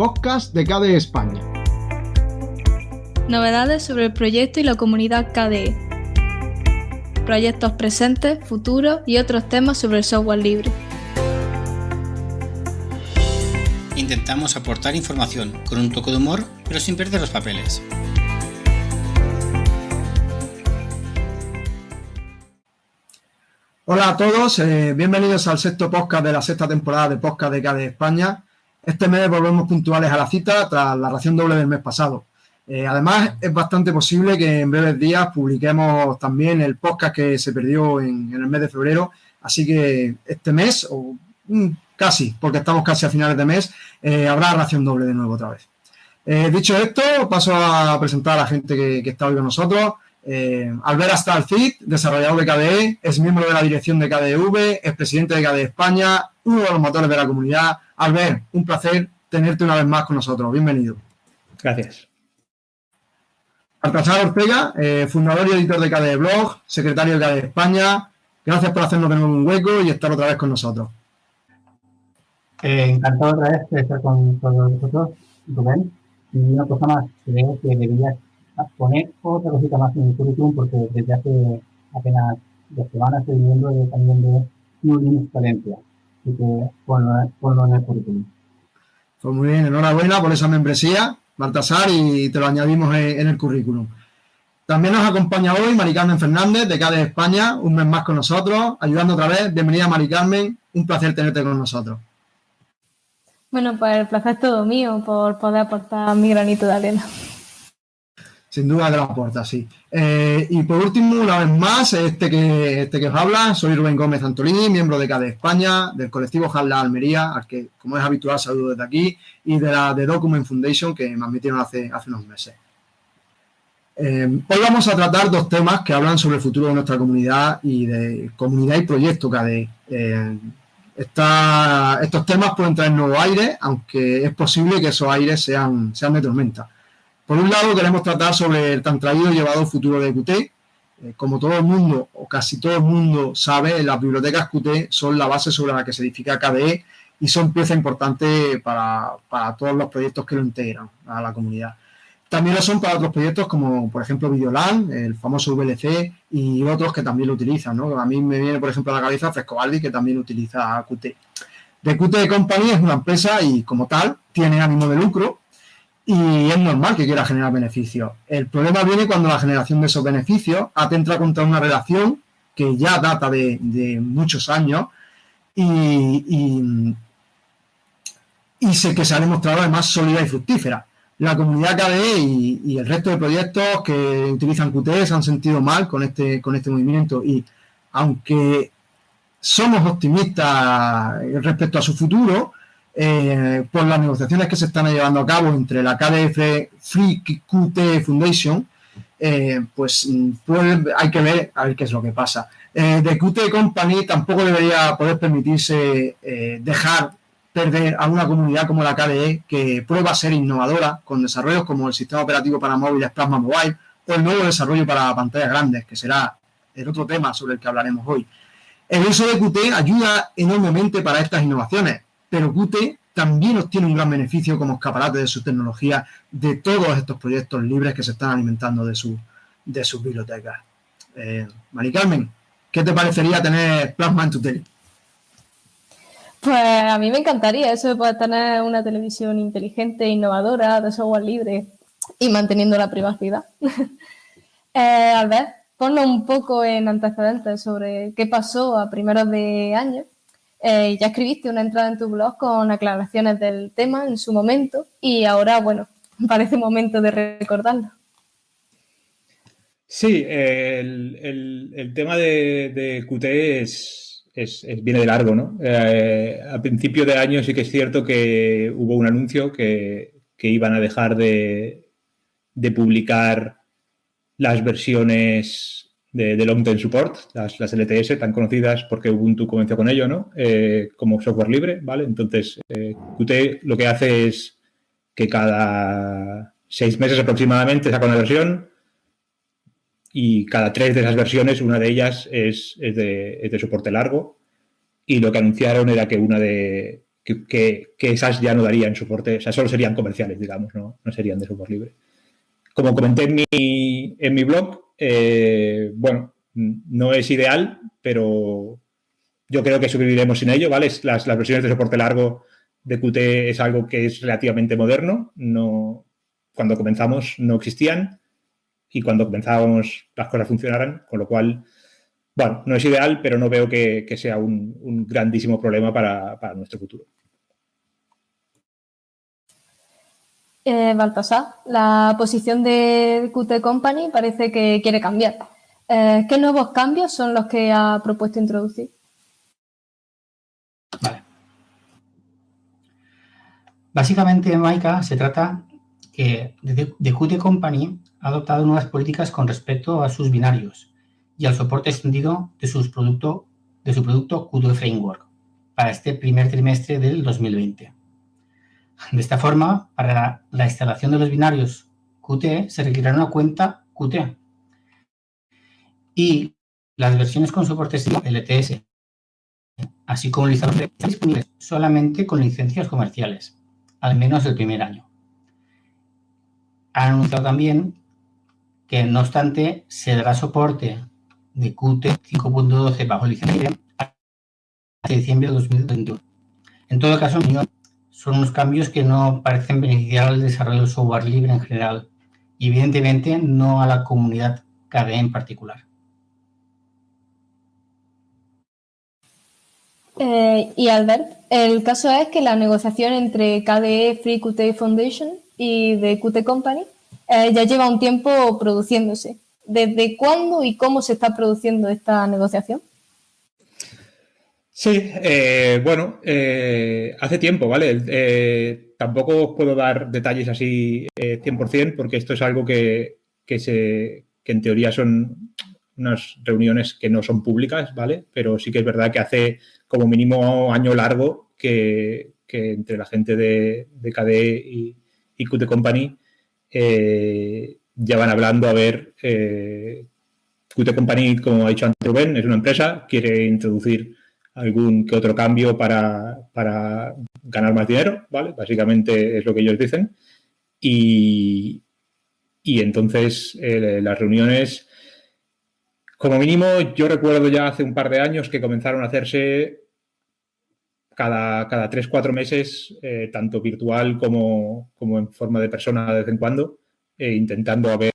podcast de KDE España. Novedades sobre el proyecto y la comunidad KDE. Proyectos presentes, futuros y otros temas sobre el software libre. Intentamos aportar información con un toque de humor, pero sin perder los papeles. Hola a todos, eh, bienvenidos al sexto podcast de la sexta temporada de Podcast de KDE España. Este mes volvemos puntuales a la cita tras la ración doble del mes pasado. Eh, además, es bastante posible que en breves días publiquemos también el podcast que se perdió en, el mes de febrero. Así que este mes, o casi, porque estamos casi a finales de mes, eh, habrá ración doble de nuevo otra vez. Eh, dicho esto, paso a presentar a la gente que, está hoy con nosotros. Albert Astalcid, desarrollador de KDE, es miembro de la dirección de KDEV, es presidente de KDE España, uno de los motores de la comunidad. Albert, un placer tenerte una vez más con nosotros. Bienvenido. Gracias. Alcázar Ortega, eh, fundador y editor de KDE Blog, secretario de KDE España. Gracias por hacernos de nuevo un hueco y estar otra vez con nosotros. Eh, encantado otra vez de estar con todos vosotros, Rubén. Y una cosa más, creo que deberías poner otra cosita más en el currículum porque desde hace apenas dos semanas estoy viendo también de New Linux Valencia. Así que ponlo, ponlo en el currículum. Pues muy bien, enhorabuena por esa membresía. Baltasar y te lo añadimos en, el currículum. También nos acompaña hoy Mari Carmen Fernández de CADE España, un mes más con nosotros, ayudando otra vez. Bienvenida Mari Carmen, un placer tenerte con nosotros. Bueno, pues el placer es todo mío por poder aportar mi granito de arena. Sin duda que lo aporta, sí. Eh, y por último, una vez más, este que, este que os habla, soy Rubén Gómez Antolini, miembro de CADE España, del colectivo Jalda Almería, al que, como es habitual, saludo desde aquí, y de la de Document Foundation, que me admitieron hace, hace unos meses. Eh, hoy vamos a tratar dos temas que hablan sobre el futuro de nuestra comunidad y de comunidad y proyecto CADE. Eh, estos temas pueden traer nuevo aire, aunque es posible que esos aires sean, sean de tormenta. Por un lado, queremos tratar sobre el tan traído y llevado futuro de Qt. Eh, como todo el mundo, o casi todo el mundo sabe, las bibliotecas Qt son la base sobre la que se edifica KDE y son pieza importante para, todos los proyectos que lo integran a la comunidad. También lo son para otros proyectos como, por ejemplo, Videolan, el famoso VLC y otros que también lo utilizan. A mí me viene, por ejemplo, a la cabeza Frescobaldi, que también utiliza Qt. The Qt Company es una empresa y, como tal, tiene ánimo de lucro y es normal que quiera generar beneficios. El problema viene cuando la generación de esos beneficios atenta contra una relación que ya data de, muchos años y, y, sé que se ha demostrado además sólida y fructífera. La comunidad KDE y, el resto de proyectos que utilizan Qt se han sentido mal con este, con este movimiento y aunque somos optimistas respecto a su futuro, eh, por las negociaciones que se están llevando a cabo entre la KDF Free Qt Foundation, eh, pues, pues, hay que ver a ver qué es lo que pasa. Eh, The Qt Company tampoco debería poder permitirse eh, dejar perder a una comunidad como la KDE que prueba a ser innovadora con desarrollos como el sistema operativo para móviles Plasma Mobile o el nuevo desarrollo para pantallas grandes, que será el otro tema sobre el que hablaremos hoy. El uso de Qt ayuda enormemente para estas innovaciones, pero Qt también obtiene un gran beneficio como escaparate de su tecnología de todos estos proyectos libres que se están alimentando de, su, de sus bibliotecas. Eh, Mari Carmen, ¿qué te parecería tener Plasma en tu tele? Pues a mí me encantaría eso de poder tener una televisión inteligente, innovadora, de software libre y manteniendo la privacidad. eh, Albert, ponlo un poco en antecedentes sobre qué pasó a primeros de año eh, ya escribiste una entrada en tu blog con aclaraciones del tema en su momento y ahora, bueno, parece momento de recordarlo. Sí, el, tema de, QT es, viene de largo, ¿no? Eh, a principio de año sí que es cierto que hubo un anuncio que, iban a dejar de, de publicar las versiones de, long term support, las, LTS tan conocidas porque Ubuntu comenzó con ello, ¿no? Eh, como software libre, ¿vale? Entonces, eh, Qt lo que hace es que cada seis meses aproximadamente saca una versión y cada tres de esas versiones, una de ellas es, de, soporte largo y lo que anunciaron era que una de, que, esas ya no darían soporte, o sea, solo serían comerciales, digamos, no, no serían de software libre. Como comenté en mi, en mi blog, eh, bueno, no es ideal, pero yo creo que sobreviviremos sin ello, ¿vale? Las, las, versiones de soporte largo de Qt es algo que es relativamente moderno, no, cuando comenzamos no existían y cuando comenzábamos las cosas funcionaran, con lo cual, bueno, no es ideal, pero no veo que, sea un, grandísimo problema para, para nuestro futuro. Eh, Baltasar, la posición de Qt Company parece que quiere cambiar. Eh, ¿Qué nuevos cambios son los que ha propuesto introducir? Vale. Básicamente, Maika, se trata que de Qt Company ha adoptado nuevas políticas con respecto a sus binarios y al soporte extendido de, sus producto, de su producto Qt Framework para este primer trimestre del 2020. De esta forma, para la instalación de los binarios Qt se requerirá una cuenta Qt y las versiones con soporte LTS, así como licencias están disponibles solamente con licencias comerciales, al menos el primer año. Han anunciado también que, no obstante, se dará soporte de Qt 5.12 bajo licencia hasta diciembre de 2021. En todo caso, son unos cambios que no parecen beneficiar al desarrollo del software libre en general y evidentemente no a la comunidad KDE en particular. Eh, y Albert, el caso es que la negociación entre KDE Free Qt Foundation y de Qt Company eh, ya lleva un tiempo produciéndose. ¿Desde cuándo y cómo se está produciendo esta negociación? Sí, eh, bueno, eh, hace tiempo, ¿vale? Eh, tampoco os puedo dar detalles así 100% porque esto es algo que, se, que en teoría son unas reuniones que no son públicas, ¿vale? Pero sí que es verdad que hace como mínimo año largo que, entre la gente de, de KDE y, y Qt Company ya van hablando a ver Qt Company, como ha dicho antes Rubén, es una empresa, quiere introducir algún que otro cambio para, ganar más dinero, ¿vale? Básicamente es lo que ellos dicen. Y, entonces eh, las reuniones, como mínimo, yo recuerdo ya hace un par de años que comenzaron a hacerse cada, cada tres, cuatro meses, eh, tanto virtual como, en forma de persona de vez en cuando, eh, intentando a ver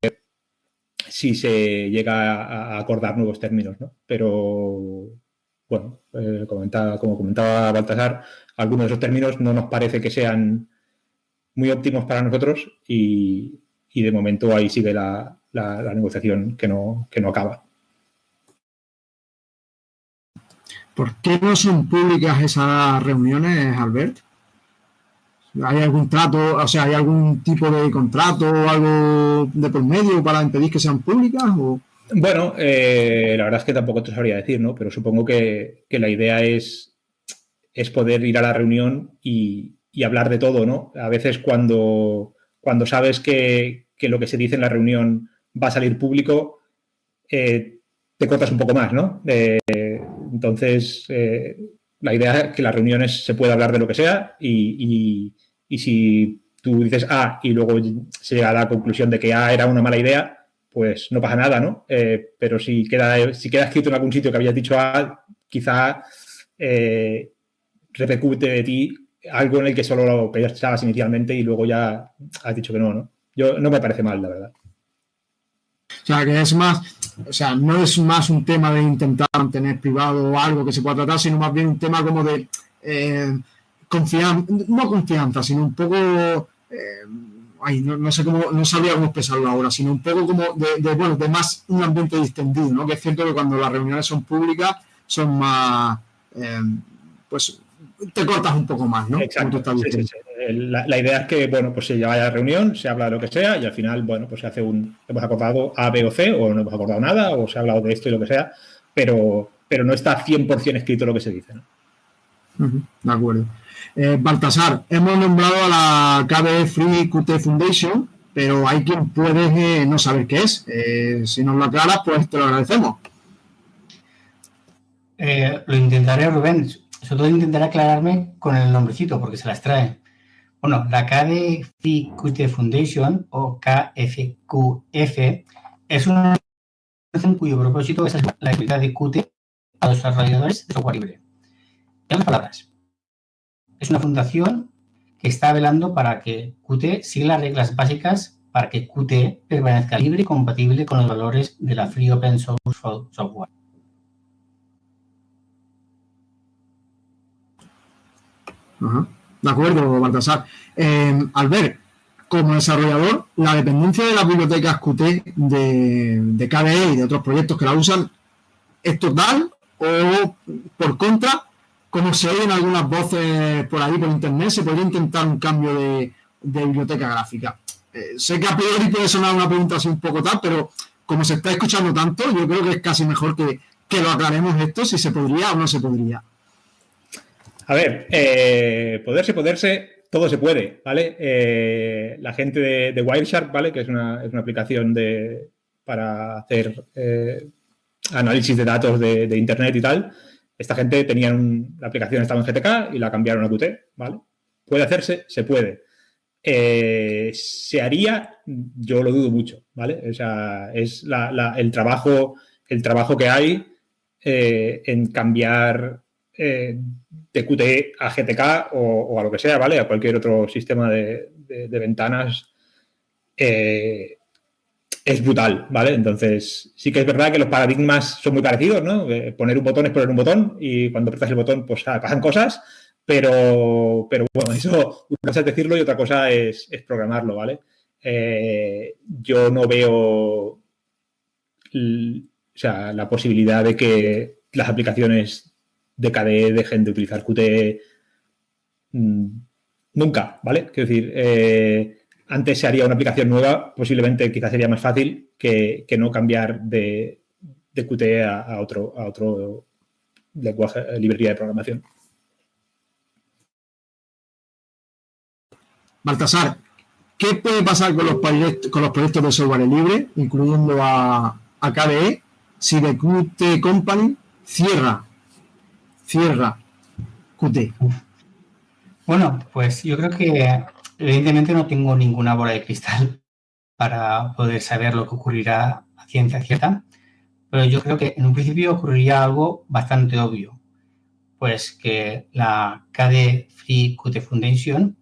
si se llega a acordar nuevos términos, ¿no? Pero bueno, eh, como comentaba Baltasar, algunos de esos términos no nos parece que sean muy óptimos para nosotros y, de momento ahí sigue la, negociación que no, que no acaba. ¿Por qué no son públicas esas reuniones, Albert? ¿Hay algún trato, o sea, hay algún tipo de contrato o algo de por medio para impedir que sean públicas? O... Bueno, eh, la verdad es que tampoco te sabría decir, ¿no? Pero supongo que, la idea es, es, poder ir a la reunión y, hablar de todo, ¿no? A veces cuando, cuando sabes que, lo que se dice en la reunión va a salir público, eh, te cortas un poco más, ¿no? Eh, entonces, la idea es que las reuniones se pueda hablar de lo que sea y, y si tú dices A y luego se llega a la conclusión de que A era una mala idea, pues no pasa nada, ¿no? Eh, pero si queda, si queda escrito en algún sitio que habías dicho A, quizá eh, repercute de ti algo en el que solo lo pensabas inicialmente y luego ya has dicho que no, ¿no? Yo no me parece mal, la verdad. O sea, que es más, o sea, no es más un tema de intentar mantener privado algo que se pueda tratar, sino más bien un tema como de eh, confianza, no confianza, sino un poco no, sé cómo, no sabía cómo expresarlo ahora, sino un poco como de, bueno, de más un ambiente distendido, ¿no? Que es cierto que cuando las reuniones son públicas son más, eh, pues te cortas un poco más, ¿no? Exacto. La, idea es que, bueno, pues se lleva a la reunión, se habla de lo que sea y al final, bueno, pues se hace un, hemos acordado A, B o C o no hemos acordado nada o se ha hablado de esto y lo que sea, pero, pero no está 100% escrito lo que se dice, ¿no? de acuerdo. Eh, Baltasar, hemos nombrado a la KBE Free Qt Foundation, pero hay quien puede eh, no saber qué es. Eh, si nos lo aclaras, pues te lo agradecemos. lo intentaré, Rubén. sobre todo intentaré aclararme con el nombrecito porque se las trae. Bueno, la KDE Qt Foundation o KFQF es una organización cuyo propósito es la actividad de Qt a los desarrolladores de software libre. En otras palabras, es una fundación que está velando para que Qt siga las reglas básicas para que Qt permanezca libre y compatible con los valores de la Free Open Source Software. De acuerdo, Baltasar. Eh, Albert, como desarrollador, la dependencia de las bibliotecas Qt de, de KDE y de otros proyectos que la usan, ¿es total o por contra, como se oyen algunas voces por ahí por internet, se podría intentar un cambio de, biblioteca gráfica? Eh, sé que a priori puede sonar una pregunta así un poco tal, pero como se está escuchando tanto, yo creo que es casi mejor que, que lo aclaremos esto, si se podría o no se podría. A ver, eh, poderse, poderse, todo se puede, ¿vale? Eh, la gente de, Wireshark, ¿vale? Que es una, aplicación de, para hacer análisis de datos de, Internet y tal. Esta gente tenía la aplicación estaba en GTK y la cambiaron a Qt, ¿vale? ¿Puede hacerse? Se puede. ¿Se haría? Yo lo dudo mucho, ¿vale? O sea, es el, trabajo, el trabajo que hay en cambiar de Qt a GTK o, a lo que sea, ¿vale? A cualquier otro sistema de, ventanas eh, es brutal, ¿vale? Entonces, sí que es verdad que los paradigmas son muy parecidos, ¿no? Eh, poner un botón es poner un botón y cuando apretas el botón, pues ah, pasan cosas, pero, pero bueno, eso una cosa es decirlo y otra cosa es, programarlo, ¿vale? Eh, yo no veo sea, la posibilidad de que las aplicaciones de KDE dejen de utilizar Qt mm, nunca, ¿vale? Quiero decir, eh, antes se haría una aplicación nueva, posiblemente quizás sería más fácil que, no cambiar de, de Qt a, otro, a otro lenguaje, eh, librería de programación. Baltasar, ¿qué puede pasar con los, proyectos, con los proyectos de software libre, incluyendo a, a KDE, si The Qt Company cierra cierra Qt? Bueno, pues yo creo que evidentemente no tengo ninguna bola de cristal para poder saber lo que ocurrirá a ciencia cierta, pero yo creo que en un principio ocurriría algo bastante obvio, pues que la KDE Free Qt Foundation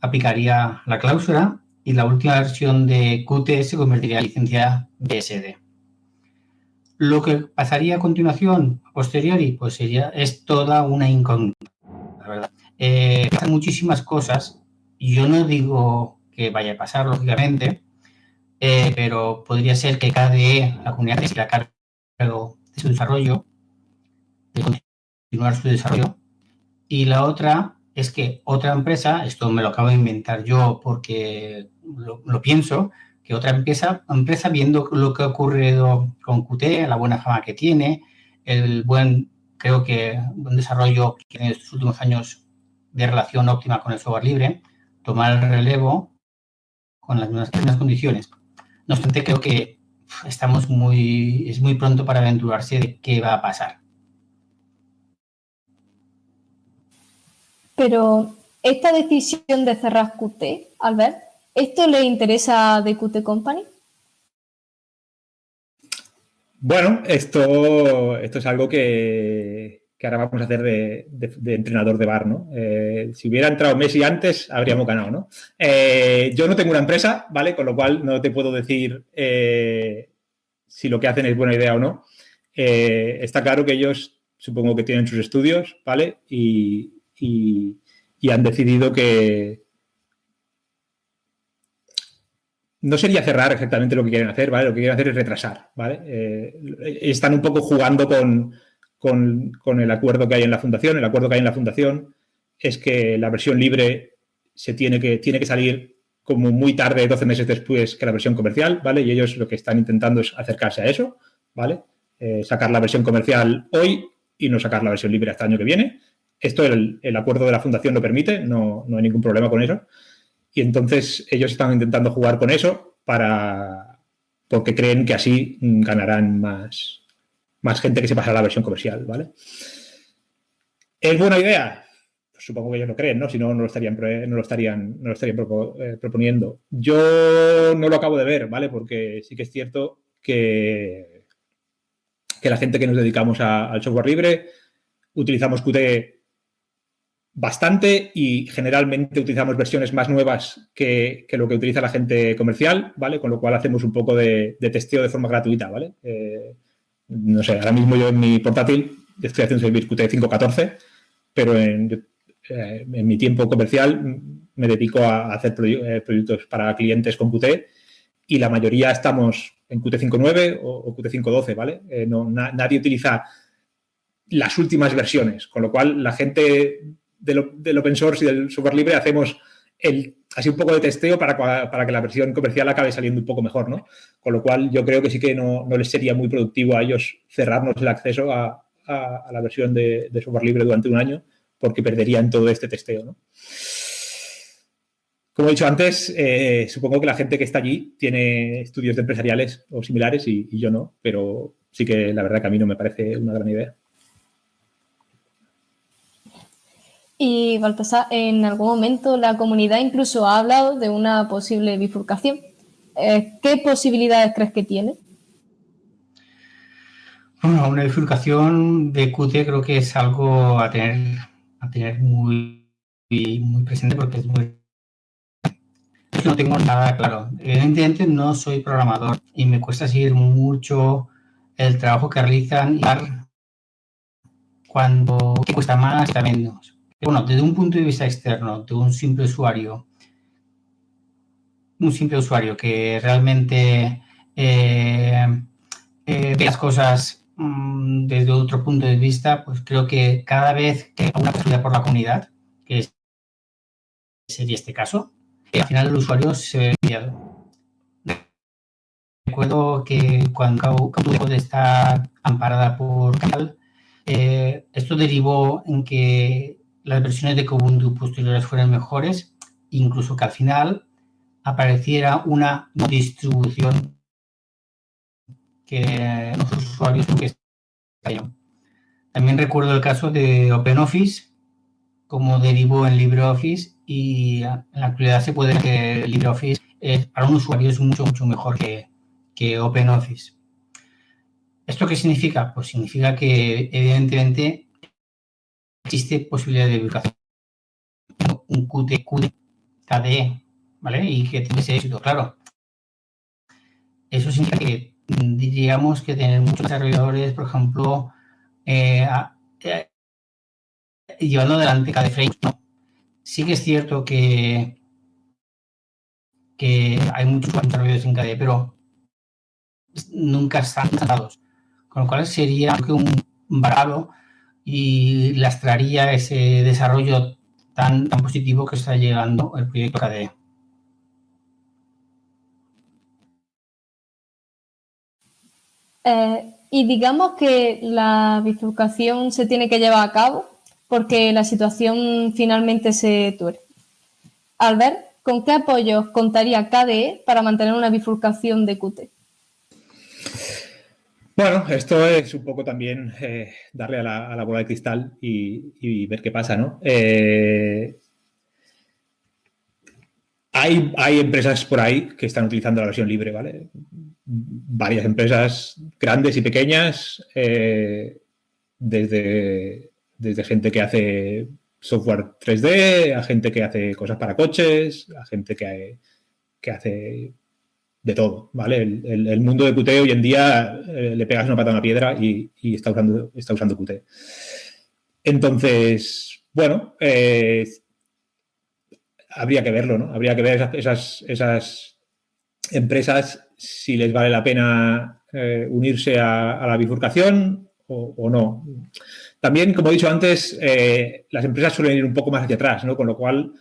aplicaría la cláusula y la última versión de Qt se convertiría en licencia BSD. Lo que pasaría a continuación, a posteriori, pues sería, es toda una incógnita, la verdad. Eh, pasan muchísimas cosas, yo no digo que vaya a pasar, lógicamente, eh, pero podría ser que KDE, la comunidad se cargo de su desarrollo, de continuar su desarrollo, y la otra es que otra empresa, esto me lo acabo de inventar yo porque lo pienso, que otra empresa, empresa viendo lo que ha ocurrido con Qt, la buena fama que tiene, el buen, creo que, buen desarrollo que tiene en estos últimos años de relación óptima con el software libre, tomar el relevo con las mismas, condiciones. No obstante, creo que estamos muy, es muy pronto para aventurarse de qué va a pasar. Pero esta decisión de cerrar Qt, Albert, ¿Esto le interesa a Qt Company? Bueno, esto, esto es algo que, ahora vamos a hacer de, entrenador de bar, ¿no? Eh, si hubiera entrado Messi antes, habríamos ganado, ¿no? Eh, yo no tengo una empresa, ¿vale? Con lo cual no te puedo decir eh, si lo que hacen es buena idea o no. está claro que ellos supongo que tienen sus estudios, ¿vale? y han decidido que, no sería cerrar exactamente lo que quieren hacer, ¿vale? Lo que quieren hacer es retrasar, ¿vale? Están un poco jugando con, con, el acuerdo que hay en la fundación. El acuerdo que hay en la fundación es que la versión libre se tiene que, tiene que salir como muy tarde, 12 meses después que la versión comercial, ¿vale? Y ellos lo que están intentando es acercarse a eso, ¿vale? Eh, sacar la versión comercial hoy y no sacar la versión libre hasta el año que viene. Esto el, el acuerdo de la fundación lo permite, no, no hay ningún problema con eso. Y entonces ellos están intentando jugar con eso para porque creen que así ganarán más, más gente que se pasará a la versión comercial, ¿vale? ¿Es buena idea? Pues supongo que ellos lo creen, ¿no? Si no, no lo estarían, no lo estarían, no lo estarían eh, proponiendo. Yo no lo acabo de ver, ¿vale? Porque sí que es cierto que, que la gente que nos dedicamos al software libre utilizamos Qt bastante y generalmente utilizamos versiones más nuevas que, lo que utiliza la gente comercial, ¿vale? Con lo cual hacemos un poco de, testeo de forma gratuita, ¿vale? Eh, no sé, ahora mismo yo en mi portátil estoy haciendo servir Qt 5.14, pero en, eh, en, mi tiempo comercial me dedico a hacer eh, proyectos para clientes con Qt y la mayoría estamos en Qt 5.9 o, Qt 5.12, ¿vale? no, nadie utiliza las últimas versiones, con lo cual la gente del, open source y del software libre hacemos el, así un poco de testeo para, para, que la versión comercial acabe saliendo un poco mejor, ¿no? Con lo cual yo creo que sí que no, no les sería muy productivo a ellos cerrarnos el acceso a, a, la versión de, software libre durante un año porque perderían todo este testeo, ¿no? Como he dicho antes, eh, supongo que la gente que está allí tiene estudios de empresariales o similares y yo no, pero sí que la verdad que a mí no me parece una gran idea. Y Baltasar, en algún momento la comunidad incluso ha hablado de una posible bifurcación. Eh, ¿Qué posibilidades crees que tiene? Bueno, una bifurcación de Qt creo que es algo a tener, a tener muy, muy presente porque es muy... No tengo nada claro. Evidentemente no soy programador y me cuesta seguir mucho el trabajo que realizan y cuando cuesta más, está menos bueno, desde un punto de vista externo, de un simple usuario, un simple usuario que realmente eh, eh, ve las cosas mm, desde otro punto de vista, pues creo que cada vez que una posibilidad por la comunidad, que sería este caso, al final el usuario se ve enviado. Recuerdo que cuando dejó de estar amparada por Canal, eh, esto derivó en que las versiones de Kubuntu posteriores fueran mejores, incluso que al final apareciera una distribución que los usuarios que También recuerdo el caso de OpenOffice, como derivó en LibreOffice y en la actualidad se puede que LibreOffice para un usuario es mucho, mucho mejor que, que OpenOffice. ¿Esto qué significa? Pues significa que evidentemente existe posibilidad de ubicación. Un Qt, Qt, KDE, ¿vale? Y que tiene ese éxito, claro. Eso significa que diríamos que tener muchos desarrolladores, por ejemplo, eh, eh, llevando adelante KDE Frame. Sí que es cierto que, que hay muchos desarrolladores en KDE, pero nunca están instalados. Con lo cual sería un varado y lastraría ese desarrollo tan, tan positivo que está llegando el proyecto KDE. Eh, y digamos que la bifurcación se tiene que llevar a cabo porque la situación finalmente se tuerce. Albert, ¿con qué apoyos contaría KDE para mantener una bifurcación de Qt? Bueno, esto es un poco también eh, darle a la, bola de cristal y, ver qué pasa, ¿no? Eh, hay, hay, empresas por ahí que están utilizando la versión libre, ¿vale? Varias empresas grandes y pequeñas, eh, desde, desde gente que hace software 3D, a gente que hace cosas para coches, a gente que, que hace de todo, ¿vale? El, mundo de Qt hoy en día eh, le pegas una pata a una piedra y, está, usando, está usando Qt. Entonces, bueno, eh, habría que verlo, ¿no? Habría que ver esas, esas, empresas si les vale la pena eh, unirse a, la bifurcación o, o, no. También, como he dicho antes, las empresas suelen ir un poco más hacia atrás, ¿no? Con lo cual,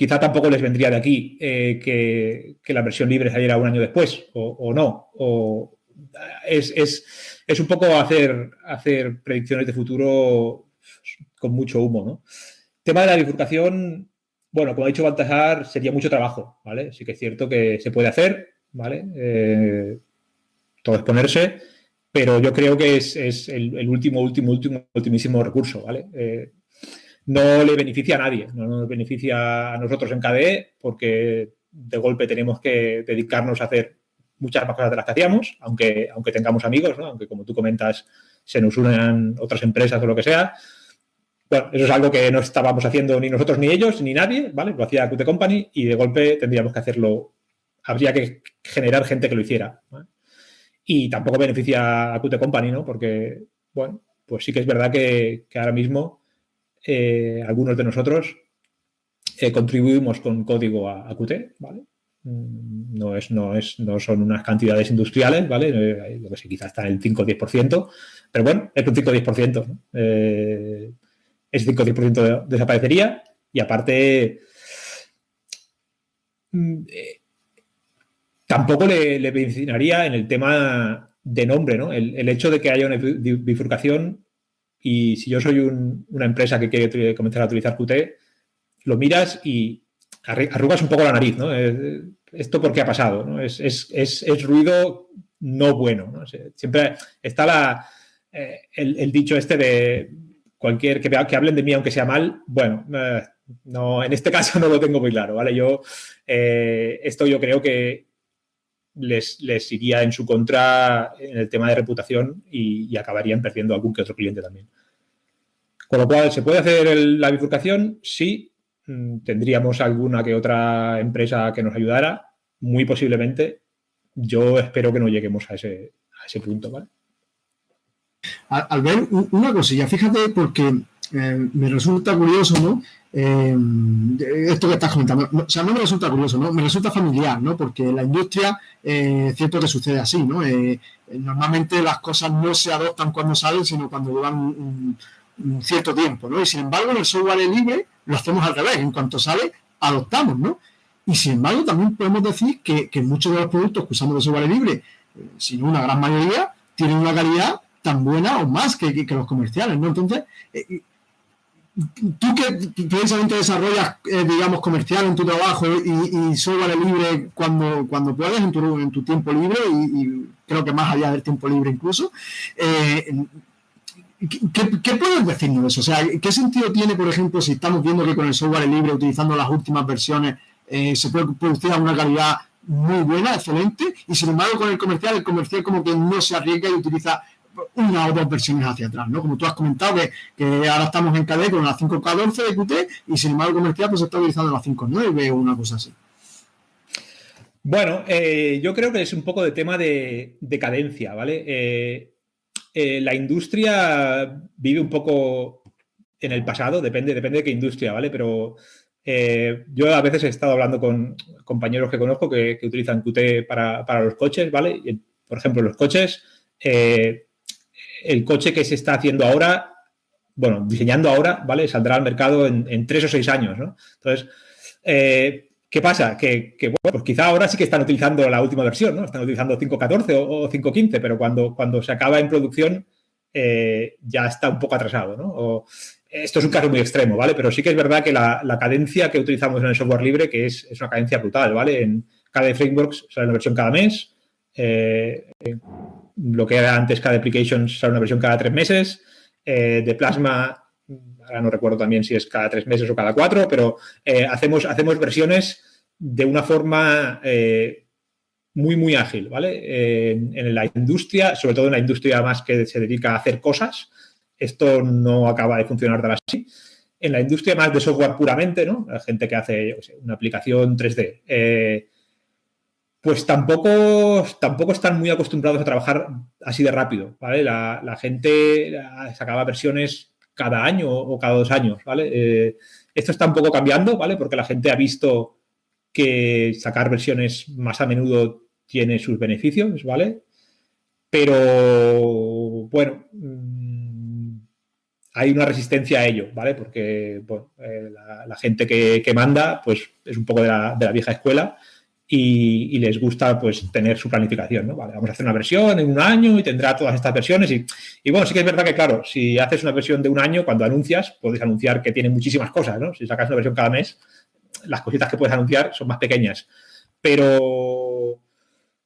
Quizá tampoco les vendría de aquí eh, que, la versión libre saliera un año después, o, no. O es, un poco hacer, hacer predicciones de futuro con mucho humo, ¿no? Tema de la bifurcación, bueno, como ha dicho Baltasar, sería mucho trabajo, ¿vale? Sí que es cierto que se puede hacer, ¿vale? Eh, todo exponerse pero yo creo que es, el, último, último, último, ultimísimo recurso, ¿vale? Eh, no le beneficia a nadie, no nos beneficia a nosotros en KDE porque de golpe tenemos que dedicarnos a hacer muchas más cosas de las que hacíamos, aunque, aunque tengamos amigos, aunque como tú comentas se nos unen otras empresas o lo que sea. Bueno, eso es algo que no estábamos haciendo ni nosotros ni ellos, ni nadie, ¿vale? Lo hacía Qt Company y de golpe tendríamos que hacerlo, habría que generar gente que lo hiciera. Y tampoco beneficia a Qt Company, ¿no? Porque, bueno, pues sí que es verdad que, ahora mismo eh, algunos de nosotros eh, contribuimos con código a, a Qt, ¿vale? Mm, no, es, no, es, no son unas cantidades industriales, ¿vale? Eh, lo que sé, quizás está en el 5 o 10%, pero bueno, es un 5 o 10%. ¿no? Eh, ese 5 o 10% desaparecería y aparte mm, eh, tampoco le, le en el tema de nombre, ¿no? El, hecho de que haya una bifurcación y si yo soy una empresa que quiere comenzar a utilizar Qt, lo miras y arrugas un poco la nariz, ¿no? ¿Esto por qué ha pasado? ¿no? Es, ruido no bueno. Siempre está la, eh, el, dicho este de cualquier que, que, hablen de mí aunque sea mal. Bueno, eh, no, en este caso no lo tengo muy claro, ¿vale? Yo, eh, esto yo creo que les, les, iría en su contra en el tema de reputación y, acabarían perdiendo algún que otro cliente también. Con lo cual, ¿se puede hacer la bifurcación? Sí, Mm, tendríamos alguna que otra empresa que nos ayudara, muy posiblemente. Yo espero que no lleguemos a ese, a ese punto, ¿vale? Al, ver una cosilla, fíjate porque eh, me resulta curioso, ¿no? Eh, esto que estás comentando, o sea, no me resulta curioso, ¿no? Me resulta familiar, ¿no? Porque la industria, eh, cierto que sucede así, ¿no? normalmente las cosas no se adoptan cuando salen, sino cuando llevan un, cierto tiempo, ¿no? Y sin embargo, en el software libre lo hacemos al revés. En cuanto sale, adoptamos, ¿no? Y sin embargo, también podemos decir que, muchos de los productos que usamos de software libre, eh, si no una gran mayoría, tienen una calidad tan buena o más que, los comerciales, ¿no? Entonces, eh, eh, tú que precisamente desarrollas, digamos, comercial en tu trabajo y, software libre cuando, cuando puedes, en tu, en tu tiempo libre, y, creo que más allá del tiempo libre incluso, ¿Qué, puedes decirnos de eso? O sea, ¿qué sentido tiene, por ejemplo, si estamos viendo que con el software libre, utilizando las últimas versiones, eh, se puede producir una calidad muy buena, excelente, y sin embargo con el comercial, el comercial como que no se arriesga y utiliza una o dos versiones hacia atrás, ¿no? Como tú has comentado, que, ahora estamos en KDE con la 5K12 de Qt y sin embargo comercial pues está utilizando la 5.9 o una cosa así. Bueno, eh, yo creo que es un poco de tema de, cadencia, ¿vale? Eh, eh, la industria vive un poco en el pasado, depende, depende de qué industria, ¿vale? Pero yo a veces he estado hablando con compañeros que conozco que, utilizan Qt para, los coches, ¿vale? por ejemplo, los coches, el coche que se está haciendo ahora, bueno, diseñando ahora, ¿vale? Saldrá al mercado en, tres o seis años, ¿no? Entonces, ¿Qué pasa? Que, bueno, pues quizá ahora sí que están utilizando la última versión, ¿no? Están utilizando 5.14 o, o 5.15, pero cuando, cuando se acaba en producción eh, ya está un poco atrasado, ¿no? esto es un caso muy extremo, ¿vale? Pero sí que es verdad que la, cadencia que utilizamos en el software libre, que es, una cadencia brutal, ¿vale? En cada frameworks sale una versión cada mes, eh, lo que era antes cada application sale una versión cada tres meses, eh, de Plasma ahora no recuerdo también si es cada tres meses o cada cuatro, pero eh, hacemos, hacemos versiones de una forma eh, muy, muy ágil, ¿vale? en la industria, sobre todo en la industria más que se dedica a hacer cosas, esto no acaba de funcionar tal así. En la industria más de software puramente, ¿no? La gente que hace una aplicación 3D, eh, pues tampoco, tampoco están muy acostumbrados a trabajar así de rápido, ¿vale? La, gente sacaba versiones cada año o cada dos años, ¿vale? Eh, esto está un poco cambiando, ¿vale? Porque la gente ha visto que sacar versiones más a menudo tiene sus beneficios, ¿vale? Pero, bueno, mm, hay una resistencia a ello, ¿vale? Porque eh, la, gente que, manda, pues es un poco de la, de la vieja escuela y, les gusta pues tener su planificación, ¿no? Vale, vamos a hacer una versión en un año y tendrá todas estas versiones y, y, bueno, sí que es verdad que claro, si haces una versión de un año, cuando anuncias, puedes anunciar que tiene muchísimas cosas, ¿no? Si sacas una versión cada mes, las cositas que puedes anunciar son más pequeñas. Pero,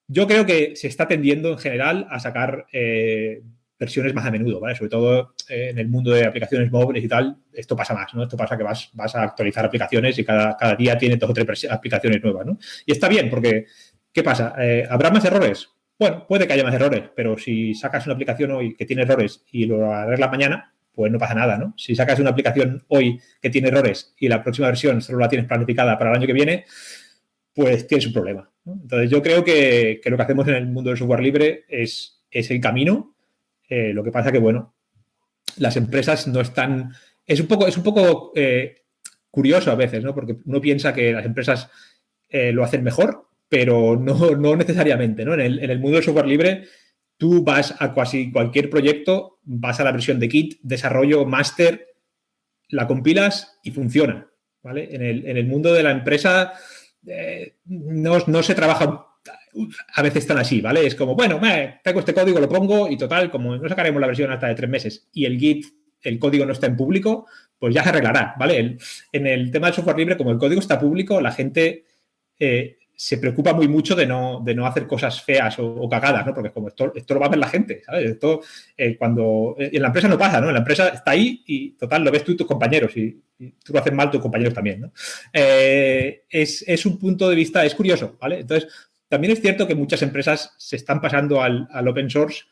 Yo creo que se está tendiendo en general a sacar eh, versiones más a menudo, ¿vale? Sobre todo eh, en el mundo de aplicaciones móviles y tal, esto pasa más, ¿no? Esto pasa que vas, vas a actualizar aplicaciones y cada, cada día tiene dos o tres aplicaciones nuevas, ¿no? Y está bien porque, ¿qué pasa? Eh, ¿Habrá más errores? Bueno, puede que haya más errores, pero si sacas una aplicación hoy que tiene errores y lo arreglas mañana, pues no pasa nada, ¿no? Si sacas una aplicación hoy que tiene errores y la próxima versión solo la tienes planificada para el año que viene, pues tienes un problema. Entonces, yo creo que, que, lo que hacemos en el mundo del software libre es, es el camino eh, lo que pasa que, bueno, las empresas no están... Es un poco, es un poco eh, curioso a veces, ¿no? Porque uno piensa que las empresas eh, lo hacen mejor, pero no, no necesariamente, ¿no? En el, en el, mundo del software libre, tú vas a casi cualquier proyecto, vas a la versión de kit, desarrollo, máster, la compilas y funciona, ¿vale? En el, en el mundo de la empresa no, no se trabaja a veces están así, ¿vale? Es como, bueno, tengo este código, lo pongo y total, como no sacaremos la versión hasta de tres meses y el Git, el código no está en público, pues ya se arreglará, ¿vale? en el tema del software libre, como el código está público, la gente eh, se preocupa muy mucho de no, de no hacer cosas feas o, cagadas, ¿no? Porque como esto, lo va a ver la gente, ¿sabes? Esto, eh, cuando... En la empresa no pasa, ¿no? En la empresa está ahí y, total, lo ves tú y tus compañeros y, tú lo haces mal, tus compañeros también, ¿no? Eh, es, es, un punto de vista, es curioso, ¿vale? Entonces, también es cierto que muchas empresas se están pasando al, open source,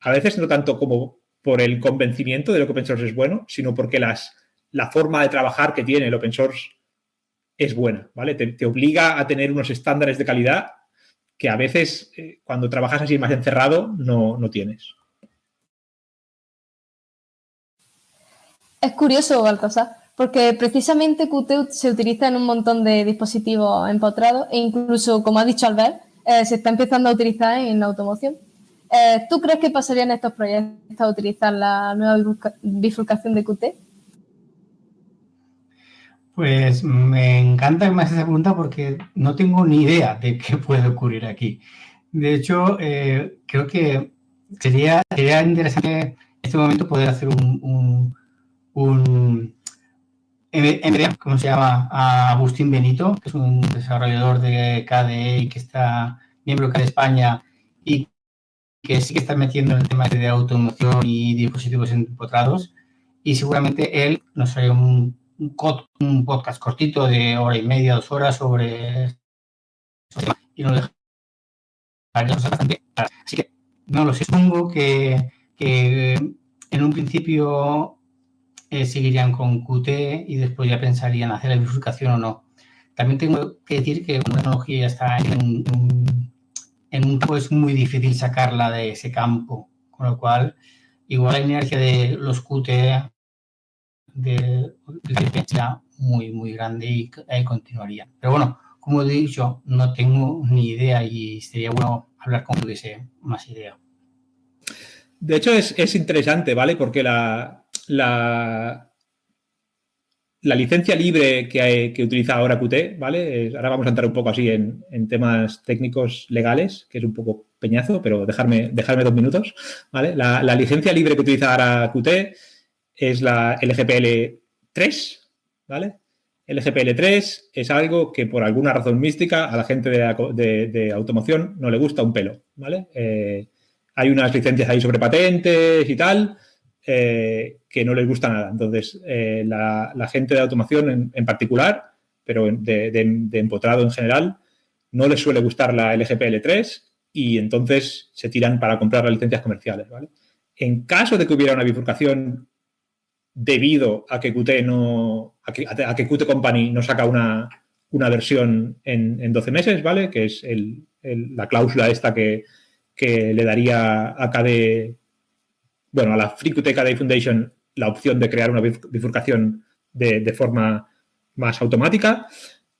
a veces no tanto como por el convencimiento de lo que open source es bueno, sino porque las, la forma de trabajar que tiene el open source es buena, ¿vale? Te, obliga a tener unos estándares de calidad que a veces eh, cuando trabajas así más encerrado no, no tienes. Es curioso, Baltasar, porque precisamente Qt se utiliza en un montón de dispositivos empotrados e incluso, como ha dicho Albert, eh, se está empezando a utilizar en la automoción. Eh, ¿Tú crees que pasarían estos proyectos a utilizar la nueva bifurcación de Qt? Pues me encanta que me hagas esa pregunta porque no tengo ni idea de qué puede ocurrir aquí. De hecho, eh, creo que sería, sería interesante en este momento poder hacer un, un en ¿cómo se llama? A Agustín Benito, que es un desarrollador de KDE y que está miembro de KDE España y que sí que está metiendo en el tema de automoción y dispositivos empotrados. Y seguramente él nos hará un, un, podcast cortito de hora y media, dos horas sobre y nos dejará bastante. Así que no lo sé, supongo que, que en un principio eh, seguirían con Qt y después ya pensarían hacer la bifurcación o no. También tengo que decir que una tecnología está en, en, un campo, es muy difícil sacarla de ese campo, con lo cual igual la inercia de los Qt de, muy, muy grande y ahí continuaría. Pero bueno, como he dicho, no tengo ni idea y sería bueno hablar con tuviese más idea. De hecho, es, es interesante, ¿vale? Porque la, la, la licencia libre que, utiliza ahora Qt, ¿vale? Ahora vamos a entrar un poco así en, temas técnicos legales, que es un poco peñazo, pero dejarme, dejarme dos minutos, ¿vale? La, licencia libre que utiliza ahora Qt es la LGPL 3, ¿vale? LGPL 3 es algo que por alguna razón mística a la gente de, automoción no le gusta un pelo, ¿vale? Eh, hay unas licencias ahí sobre patentes y tal, eh, que no les gusta nada. Entonces, eh, la, gente de automación en, particular, pero de, empotrado en general, no les suele gustar la LGPL3 y entonces se tiran para comprar las licencias comerciales. En caso de que hubiera una bifurcación debido a que Qt, no, a que, Qt Company no saca una, versión en, 12 meses, ¿vale? Que es la cláusula esta que, que le daría a KDE bueno, a la FreeQT Day Foundation la opción de crear una bifurcación de, forma más automática.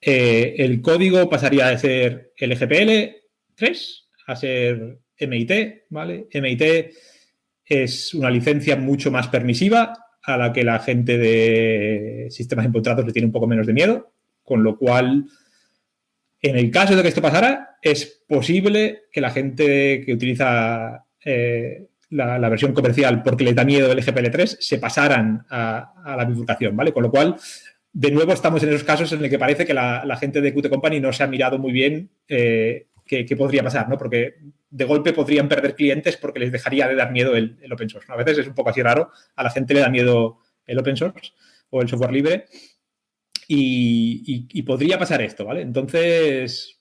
Eh, el código pasaría de ser LGPL 3 a ser MIT, ¿vale? MIT es una licencia mucho más permisiva a la que la gente de sistemas empotrados le tiene un poco menos de miedo, con lo cual, en el caso de que esto pasara, es posible que la gente que utiliza eh, la, versión comercial porque le da miedo el GPL3, se pasaran a, la bifurcación, ¿vale? Con lo cual, de nuevo estamos en esos casos en el que parece que la, gente de Qt Company no se ha mirado muy bien eh, qué, podría pasar, ¿no? Porque de golpe podrían perder clientes porque les dejaría de dar miedo el, open source. A veces es un poco así raro, a la gente le da miedo el open source o el software libre y, podría pasar esto, ¿vale? Entonces,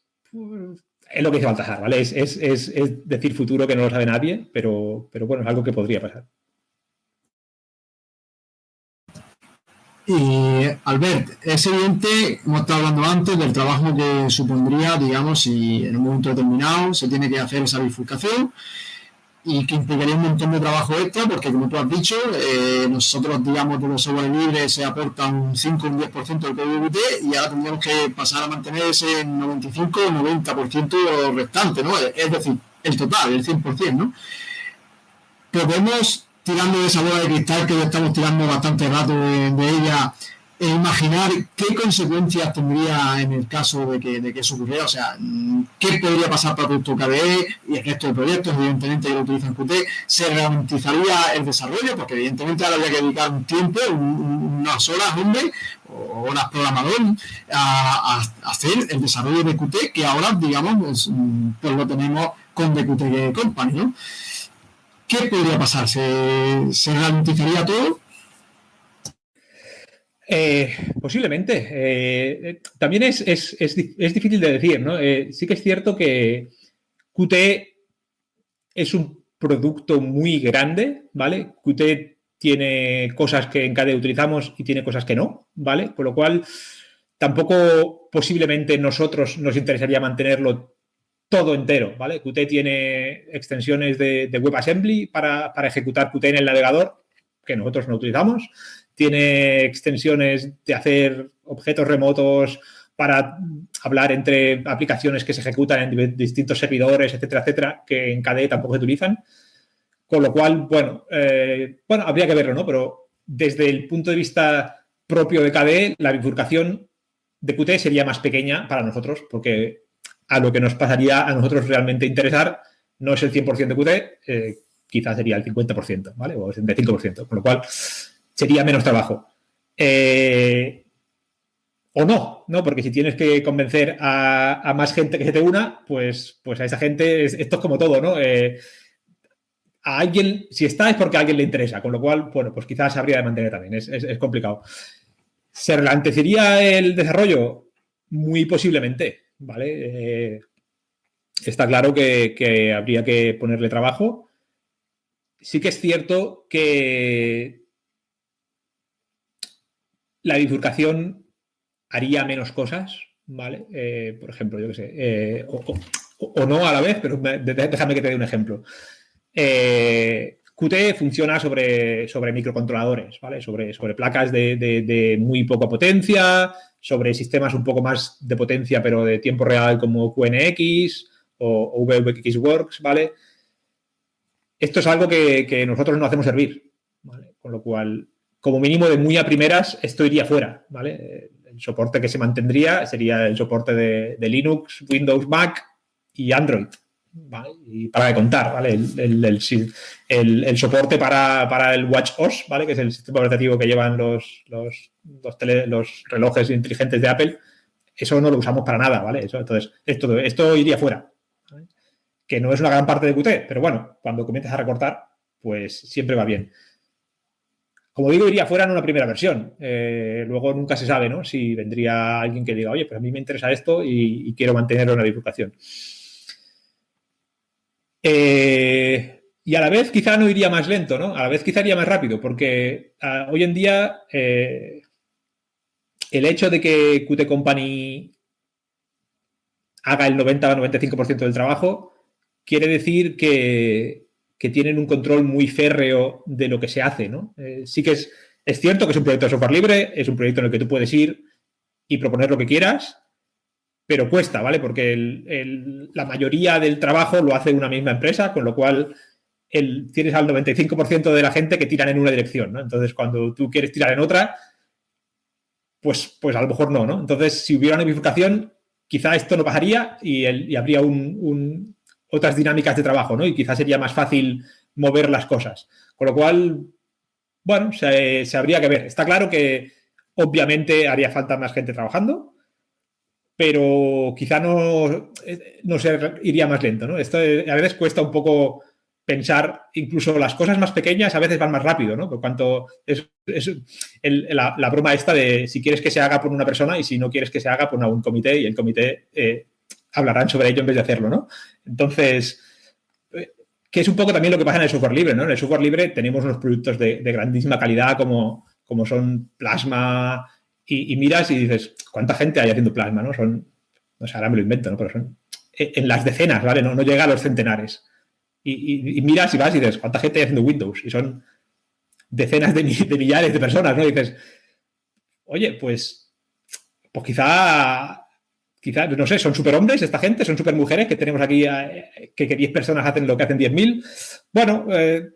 es lo que dice Baltasar, ¿vale? Es, decir futuro que no lo sabe nadie, pero, pero bueno, es algo que podría pasar. Y Albert, es evidente, hemos estado hablando antes del trabajo que supondría, digamos, si en un momento determinado se tiene que hacer esa bifurcación y que implicaría un montón de trabajo extra, porque como tú has dicho, eh, nosotros, digamos, de los software libres se aporta un 5 o un 10% del UT y ahora tendríamos que pasar a mantener ese 95 o 90% restante, ¿no? Es decir, el total, el 100%, ¿no? Podemos tirando de esa bola de cristal que ya estamos tirando bastante rato de, ella, e imaginar qué consecuencias tendría en el caso de que, de que eso ocurriera, o sea, qué podría pasar para Producto KDE y el resto de proyectos, evidentemente que lo utilizan Qt, se ralentizaría el desarrollo, porque evidentemente ahora habría que dedicar un tiempo, unas horas, hombre, o horas programador, a, hacer el desarrollo de Qt, que ahora, digamos, pues lo tenemos con The Qt Company, ¿no? ¿qué podría pasar? ¿Se, se ralentizaría todo? Eh, posiblemente. Eh, también es, difícil de decir, ¿no? Eh, sí que es cierto que Qt es un producto muy grande, ¿vale? Qt tiene cosas que en KDE utilizamos y tiene cosas que no, ¿vale? Con lo cual, tampoco posiblemente nosotros nos interesaría mantenerlo todo entero, ¿vale? Qt tiene extensiones de, WebAssembly para, ejecutar Qt en el navegador, que nosotros no utilizamos. Tiene extensiones de hacer objetos remotos para hablar entre aplicaciones que se ejecutan en distintos servidores, etcétera, etcétera, que en KDE tampoco se utilizan. Con lo cual, bueno, eh, bueno, habría que verlo, ¿no? Pero desde el punto de vista propio de KDE, la bifurcación de Qt sería más pequeña para nosotros, porque a lo que nos pasaría a nosotros realmente interesar no es el 100% de Qt, eh, quizás sería el 50%, ¿vale? O el 75%, con lo cual sería menos trabajo. Eh, o no, ¿no? Porque si tienes que convencer a, más gente que se te una, pues, pues a esa gente, esto es como todo, ¿no? Eh, a alguien, si está es porque a alguien le interesa, con lo cual, bueno, pues quizás habría de mantener también, es, es complicado. ¿Se ralentecería el desarrollo? Muy posiblemente, ¿vale? Eh, está claro que, habría que ponerle trabajo. Sí que es cierto que la bifurcación haría menos cosas, ¿vale? Eh, por ejemplo, yo qué sé, eh, o, no a la vez, pero déjame que te dé un ejemplo. Qt funciona sobre, sobre microcontroladores, ¿vale? Sobre, sobre placas de, de, muy poca potencia, sobre sistemas un poco más de potencia, pero de tiempo real como QNX o, VXWorks, ¿vale? Esto es algo que, nosotros no hacemos servir, ¿vale? Con lo cual, como mínimo de muy a primeras, esto iría fuera, ¿vale? El soporte que se mantendría sería el soporte de, Linux, Windows, Mac y Android, y para de contar, ¿vale? El, soporte para, el Watch OS, ¿vale? Que es el sistema operativo que llevan los, relojes inteligentes de Apple. Eso no lo usamos para nada, ¿vale? Eso, entonces, esto, esto iría fuera. Que no es una gran parte de Qt, pero bueno, cuando comiences a recortar, pues siempre va bien. Como digo, iría fuera en una primera versión. Eh, luego nunca se sabe, ¿no? Si vendría alguien que diga, oye, pues a mí me interesa esto y, quiero mantenerlo en la divulgación. Eh, y a la vez quizá no iría más lento, ¿no? A la vez quizá iría más rápido, porque ah, hoy en día eh, el hecho de que Qt Company haga el 90-95% del trabajo quiere decir que, tienen un control muy férreo de lo que se hace, ¿no? Eh, sí que es, es cierto que es un proyecto de software libre, es un proyecto en el que tú puedes ir y proponer lo que quieras, pero cuesta, ¿vale? Porque la mayoría del trabajo lo hace una misma empresa, con lo cual tienes al 95% de la gente que tiran en una dirección, ¿no? Entonces, cuando tú quieres tirar en otra, pues, pues a lo mejor no, ¿no? Entonces, si hubiera una bifurcación, quizá esto no pasaría y, habría otras dinámicas de trabajo, ¿no? Y quizá sería más fácil mover las cosas. Con lo cual, bueno, se habría que ver. Está claro que obviamente haría falta más gente trabajando, pero quizá no, eh, no se iría más lento, ¿no? Esto a veces cuesta un poco pensar, incluso las cosas más pequeñas a veces van más rápido, ¿no? Por cuanto es, la, broma esta de si quieres que se haga por una persona y si no quieres que se haga por un comité y el comité eh, hablarán sobre ello en vez de hacerlo, ¿no? Entonces, eh, que es un poco también lo que pasa en el software libre, ¿no? En el software libre tenemos unos productos de, grandísima calidad como, como son Plasma y, miras y dices, ¿cuánta gente hay haciendo Plasma, no? Son, no sé, ahora me lo invento, ¿no? Pero son en las decenas, ¿vale? No, no llega a los centenares y, miras y vas y dices, ¿cuánta gente hay haciendo Windows? Y son decenas de, millares de personas, ¿no? Y dices, oye, pues, pues quizá, quizá, no sé, son superhombres esta gente, son supermujeres que tenemos aquí, eh, que, 10 personas hacen lo que hacen 10.000. Bueno, eh,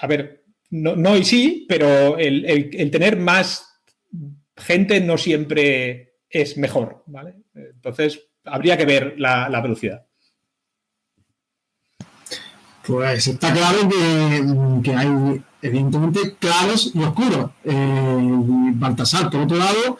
a ver, no, y sí, pero el, tener más gente no siempre es mejor, ¿vale? Entonces, habría que ver la velocidad. Pues está claro que, hay evidentemente claros y oscuros. Eh, Baltasar, por otro lado,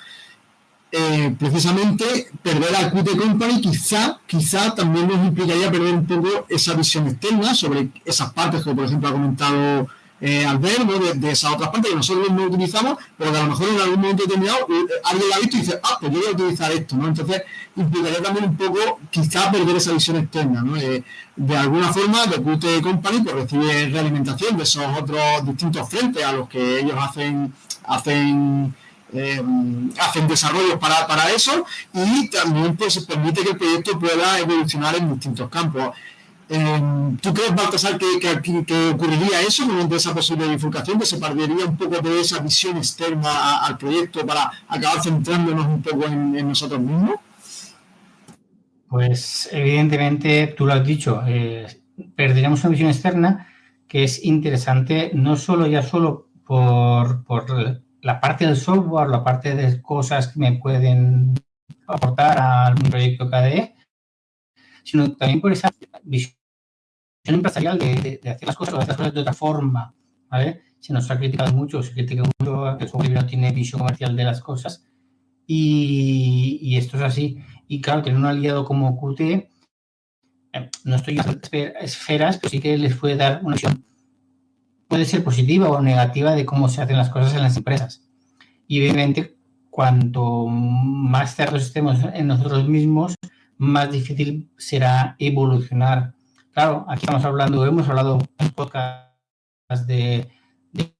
eh, precisamente perder a Qt Company quizá, quizá también nos implicaría perder un poco esa visión externa sobre esas partes que, por ejemplo, ha comentado eh, al ver de, esas otras partes que nosotros no utilizamos, pero que a lo mejor en algún momento determinado eh, alguien la ha visto y dice, ah, pues yo utilizar esto, ¿no? Entonces, implicaría también un poco, quizá, perder esa visión externa, ¿no? Eh, de alguna forma, de Qt Company pues, recibe realimentación de esos otros distintos frentes a los que ellos hacen, hacen hacen desarrollos para, para, eso y también pues permite que el proyecto pueda evolucionar en distintos campos. Em, ¿Tú crees, Baltasar, que, que, ocurriría eso de esa posible bifurcación, que se perdería un poco de esa visión externa al proyecto para acabar centrándonos un poco en, nosotros mismos? Pues evidentemente, tú lo has dicho, eh, perderíamos una visión externa que es interesante no solo ya solo por, por la parte del software, la parte de cosas que me pueden aportar al proyecto KDE, sino también por esa visión empresarial de, hacer las cosas, de cosas de otra forma, ¿vale? Se nos ha criticado mucho, se critica mucho que el software no tiene visión comercial de las cosas y, esto es así. Y claro, tener un aliado como Qt, eh, no estoy en esferas, pero sí que les puede dar una visión, puede ser positiva o negativa de cómo se hacen las cosas en las empresas. Y obviamente, cuanto más cerrados estemos en nosotros mismos, más difícil será evolucionar. Claro, aquí estamos hablando, hemos hablado en podcast de, de,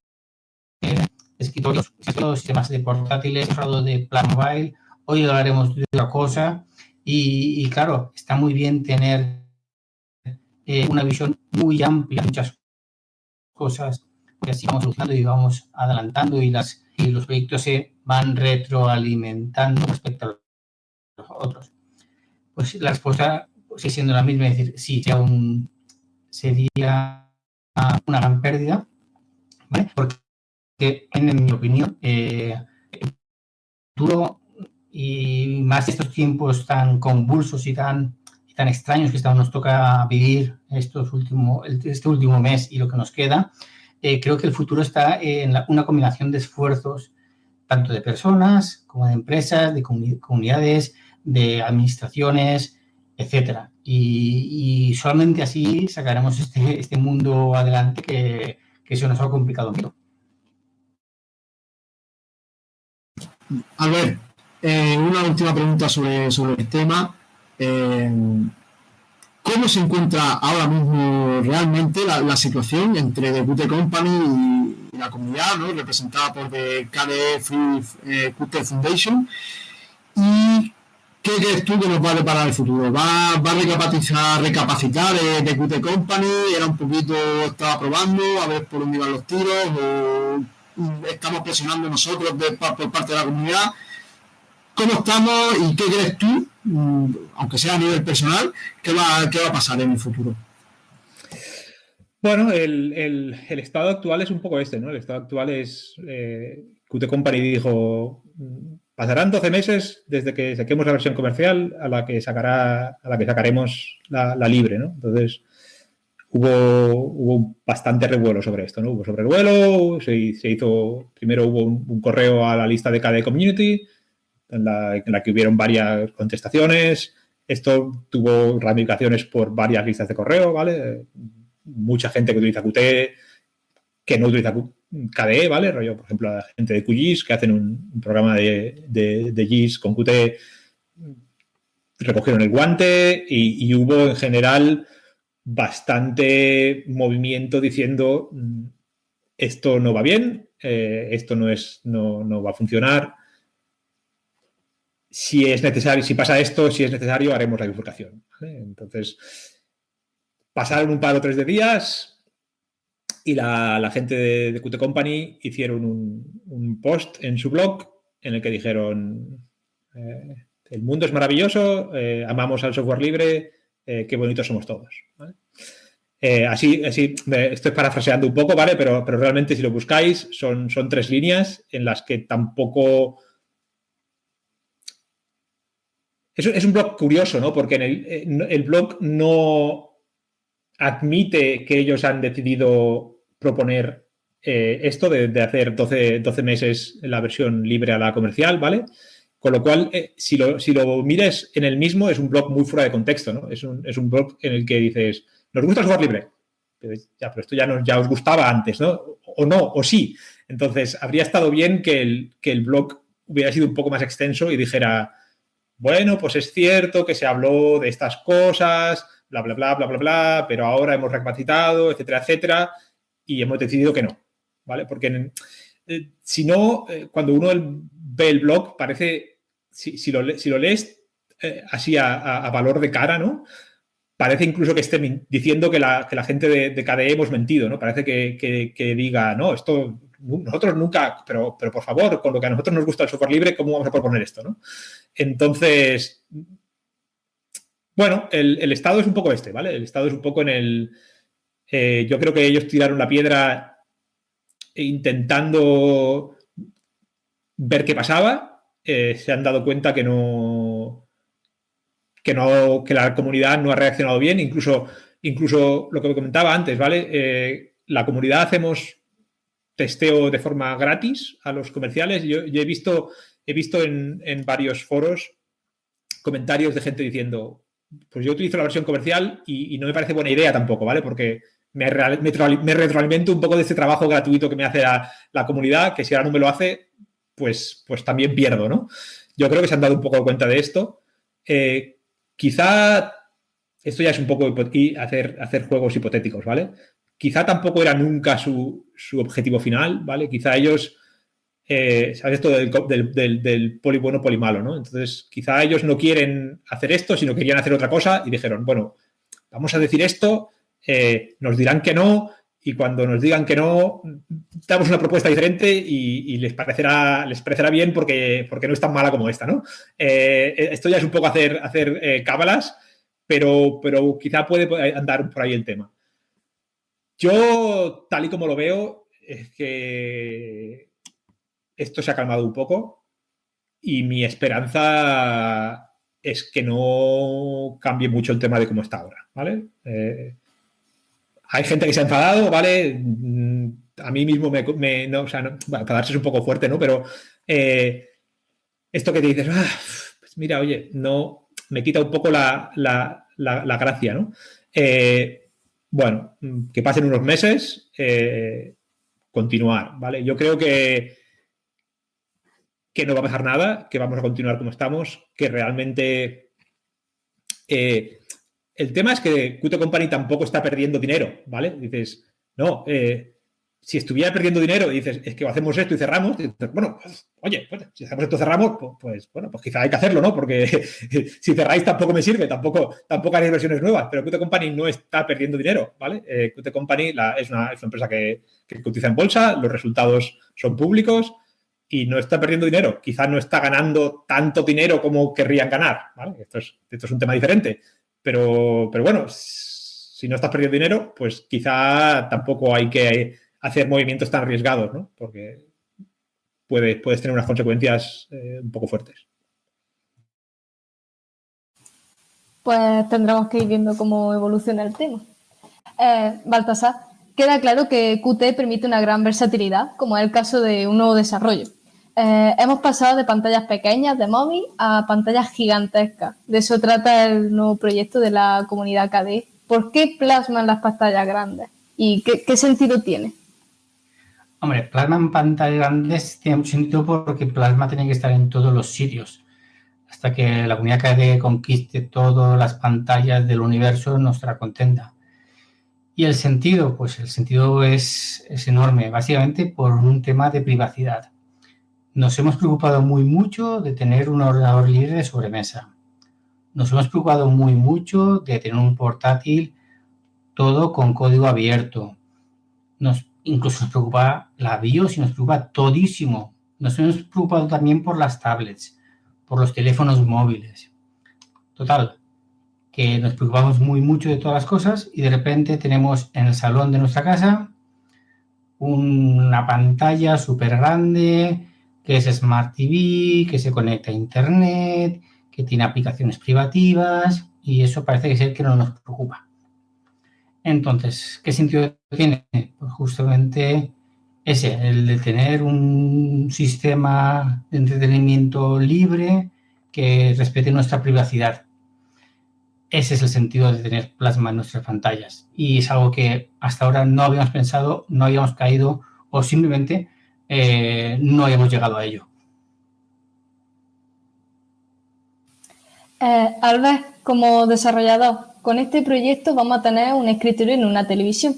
de escritorios, sistemas de portátiles, hablado de plan mobile, hoy hablaremos de otra cosa y, claro, está muy bien tener eh, una visión muy amplia, muchas cosas que así vamos evolucionando y vamos adelantando y, las, y los proyectos se van retroalimentando respecto a los otros pues la respuesta sigue siendo la misma, es decir, sí, sería, sería una gran pérdida. Porque, en mi opinión, eh, duro y más estos tiempos tan convulsos y tan, tan extraños que nos toca vivir estos último, este último mes y lo que nos queda, eh, creo que el futuro está en una combinación de esfuerzos tanto de personas como de empresas, de comunidades, de administraciones, etcétera. Y, solamente así sacaremos este, este mundo adelante que, que, se nos ha complicado mucho. A ver, eh, una última pregunta sobre, sobre el tema. Eh, ¿Cómo se encuentra ahora mismo realmente la, situación entre The Company y, la comunidad, ¿no? representada por The KDE Free eh, Qt Foundation? ¿Y ¿Qué crees tú que nos va a deparar el futuro? ¿Va, a recapacitar, recapacitar de, Qt Company? ¿Era un poquito, estaba probando a ver por dónde iban los tiros? ¿O estamos presionando nosotros por parte de la comunidad? ¿Cómo estamos y qué crees tú, mm, aunque sea a nivel personal, qué va, a pasar en el futuro? Bueno, el, estado actual es un poco este, ¿no? El estado actual es, eh, Qt Company dijo, Pasarán 12 meses desde que saquemos la versión comercial a la que, sacará, a la que sacaremos la, libre, ¿no? Entonces, hubo, hubo bastante revuelo sobre esto, ¿no? Hubo sobrevuelo, se, se hizo, primero hubo un, correo a la lista de KDE Community, en la, que hubieron varias contestaciones. Esto tuvo ramificaciones por varias listas de correo, ¿vale? Mucha gente que utiliza Qt, que no utiliza KDE, ¿vale? Por ejemplo, la gente de QGIS que hacen un, programa de, de, GIS con Qt, recogieron el guante y, y, hubo en general bastante movimiento diciendo mm, esto no va bien, eh, esto no, es, no, no va a funcionar, si es necesario, si pasa esto, si es necesario, haremos la bifurcación. Entonces, pasaron un par o tres de días y la, gente de, Qt Company hicieron un, post en su blog en el que dijeron eh, el mundo es maravilloso, eh, amamos al software libre, eh, qué bonitos somos todos. así, así estoy parafraseando un poco, ¿vale? Pero, pero realmente si lo buscáis son, son tres líneas en las que tampoco Es, un blog curioso, ¿no? Porque en el, blog no admite que ellos han decidido proponer eh, esto de, hacer 12, 12, meses la versión libre a la comercial, ¿vale? Con lo cual, eh, si, lo, si mires en el mismo, es un blog muy fuera de contexto, ¿no? Es un, blog en el que dices, ¿nos gusta el libre? Pero, ya, esto ya, os gustaba antes, ¿no? O no, o sí. Entonces, habría estado bien que el blog hubiera sido un poco más extenso y dijera, bueno, pues es cierto que se habló de estas cosas, bla, bla, bla, bla, bla, bla, pero ahora hemos recapacitado, etcétera, etcétera, y hemos decidido que no, ¿vale? Porque eh, si no, eh, cuando uno ve el blog, parece, si, lo, lees eh, así a, valor de cara, ¿no? Parece incluso que esté diciendo que la, gente de, de, KDE hemos mentido, ¿no? Parece que diga, no, esto nosotros nunca, pero, pero por favor, con lo que a nosotros nos gusta el software libre, ¿cómo vamos a proponer esto? ¿no? Entonces, bueno, el, estado es un poco este, ¿vale? El estado es un poco en el... Eh, yo creo que ellos tiraron la piedra intentando ver qué pasaba, eh, se han dado cuenta que no, que no, que la comunidad no ha reaccionado bien, incluso, incluso lo que me comentaba antes, ¿vale? Eh, la comunidad hacemos testeo de forma gratis a los comerciales. Yo, he visto, he visto en, varios foros comentarios de gente diciendo, pues yo utilizo la versión comercial y, no me parece buena idea tampoco, ¿vale? Porque me, me, retroalimento un poco de este trabajo gratuito que me hace la, comunidad, que si ahora no me lo hace, pues, pues también pierdo, ¿no? Yo creo que se han dado un poco cuenta de esto. Eh, quizá esto ya es un poco hacer, hacer juegos hipotéticos, ¿vale? quizá tampoco era nunca su, objetivo final, ¿vale? Quizá ellos, eh, ¿sabes esto del, poli bueno, poli malo, ¿no? Entonces, quizá ellos no quieren hacer esto, sino querían hacer otra cosa y dijeron, bueno, vamos a decir esto, eh, nos dirán que no y cuando nos digan que no, damos una propuesta diferente y, les, parecerá, les parecerá bien porque, porque no es tan mala como esta, ¿no? Eh, esto ya es un poco hacer, hacer cábalas, pero, pero quizá puede andar por ahí el tema. Yo, tal y como lo veo, es que esto se ha calmado un poco y mi esperanza es que no cambie mucho el tema de cómo está ahora, ¿vale? Eh, hay gente que se ha enfadado, ¿vale? A mí mismo me... no, o sea, no, bueno, es un poco fuerte, ¿no? Pero eh, esto que te dices, ah, pues mira, oye, no, me quita un poco la, gracia, ¿no? Eh, bueno, que pasen unos meses, eh, continuar, ¿vale? Yo creo que, que no va a pasar nada, que vamos a continuar como estamos, que realmente... Eh, el tema es que Qt Company tampoco está perdiendo dinero, ¿vale? Dices, no, eh, si estuviera perdiendo dinero y dices, es que hacemos esto y cerramos, bueno, pues, oye, pues, si hacemos esto cerramos, pues, bueno, pues quizá hay que hacerlo, ¿no? Porque si cerráis tampoco me sirve, tampoco, tampoco haréis versiones nuevas, pero Qt Company no está perdiendo dinero, ¿vale? Eh, Qt Company es, una, empresa que, que cotiza en bolsa, los resultados son públicos y no está perdiendo dinero. Quizá no está ganando tanto dinero como querrían ganar, ¿vale? Esto es, esto es un tema diferente, pero, pero bueno, si no estás perdiendo dinero, pues quizá tampoco hay que hacer movimientos tan arriesgados, ¿no? Porque puedes, puedes tener unas consecuencias eh, un poco fuertes. Pues tendremos que ir viendo cómo evoluciona el tema. Eh, Baltasar, queda claro que Qt permite una gran versatilidad, como es el caso de un nuevo desarrollo. eh, hemos pasado de pantallas pequeñas de móvil a pantallas gigantescas. De eso trata el nuevo proyecto de la comunidad KD. ¿Por qué plasman las pantallas grandes? ¿Y qué, sentido tiene? Hombre, plasma en pantallas grandes tiene mucho sentido porque plasma tiene que estar en todos los sitios. Hasta que la comunidad KD conquiste todas las pantallas del universo, no estará contenta. ¿Y el sentido? Pues el sentido es, es enorme, básicamente por un tema de privacidad nos hemos preocupado muy mucho de tener un ordenador libre de sobremesa. Nos hemos preocupado muy mucho de tener un portátil todo con código abierto. Nos, incluso nos preocupa la BIOS y nos preocupa todísimo. Nos hemos preocupado también por las tablets, por los teléfonos móviles. Total, que nos preocupamos muy mucho de todas las cosas y de repente tenemos en el salón de nuestra casa una pantalla súper grande, que es Smart TV, que se conecta a Internet, que tiene aplicaciones privativas y eso parece que es que no nos preocupa. Entonces, ¿qué sentido tiene? Pues justamente ese, el de tener un sistema de entretenimiento libre que respete nuestra privacidad. Ese es el sentido de tener plasma en nuestras pantallas. Y es algo que hasta ahora no habíamos pensado, no habíamos caído o simplemente eh, no hemos llegado a ello. Eh, Albert, como desarrollador, con este proyecto vamos a tener un escritorio en una televisión.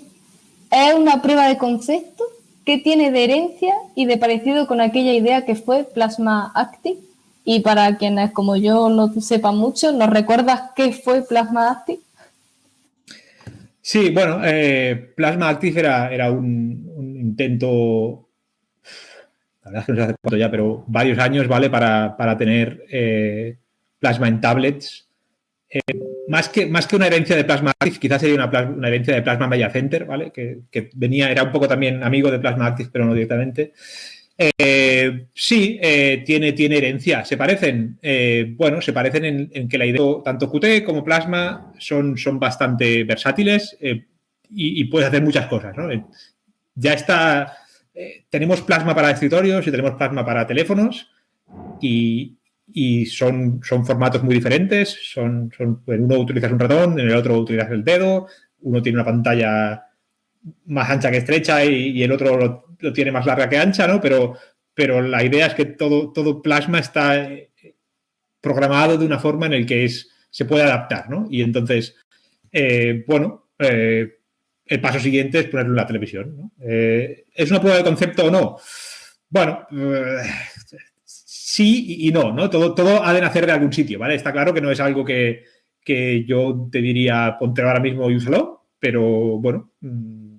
Es una prueba de concepto que tiene de herencia y de parecido con aquella idea que fue Plasma Active. Y para quienes como yo no sepan mucho, ¿nos recuerdas qué fue Plasma Active? Sí, bueno, eh, Plasma Active era, era un, intento la verdad es que no sé hace cuánto ya, pero varios años, ¿vale? Para, tener eh, plasma en tablets. Eh, más, que, más que una herencia de Plasma Active, quizás sería una, herencia de Plasma Media Center, ¿vale? Que, venía, era un poco también amigo de Plasma Active, pero no directamente. Eh, sí, tiene, tiene herencia. ¿Se parecen? bueno, se parecen en, que la idea, tanto Qt como Plasma son, son bastante versátiles y, y puedes hacer muchas cosas, ¿no? Ya está eh, tenemos plasma para escritorios y tenemos plasma para teléfonos y, son, son, formatos muy diferentes. Son, en uno utilizas un ratón, en el otro utilizas el dedo, uno tiene una pantalla más ancha que estrecha y, el otro lo, tiene más larga que ancha, ¿no? Pero, pero la idea es que todo, todo plasma está eh, programado de una forma en el que es, se puede adaptar, ¿no? Y entonces, eh, bueno, el paso siguiente es ponerlo en la televisión. Eh, ¿Es una prueba de concepto o no? Bueno, eh, sí y no, ¿no? Todo, todo ha de nacer de algún sitio, ¿vale? Está claro que no es algo que, yo te diría ponte ahora mismo y úsalo, pero bueno, mm,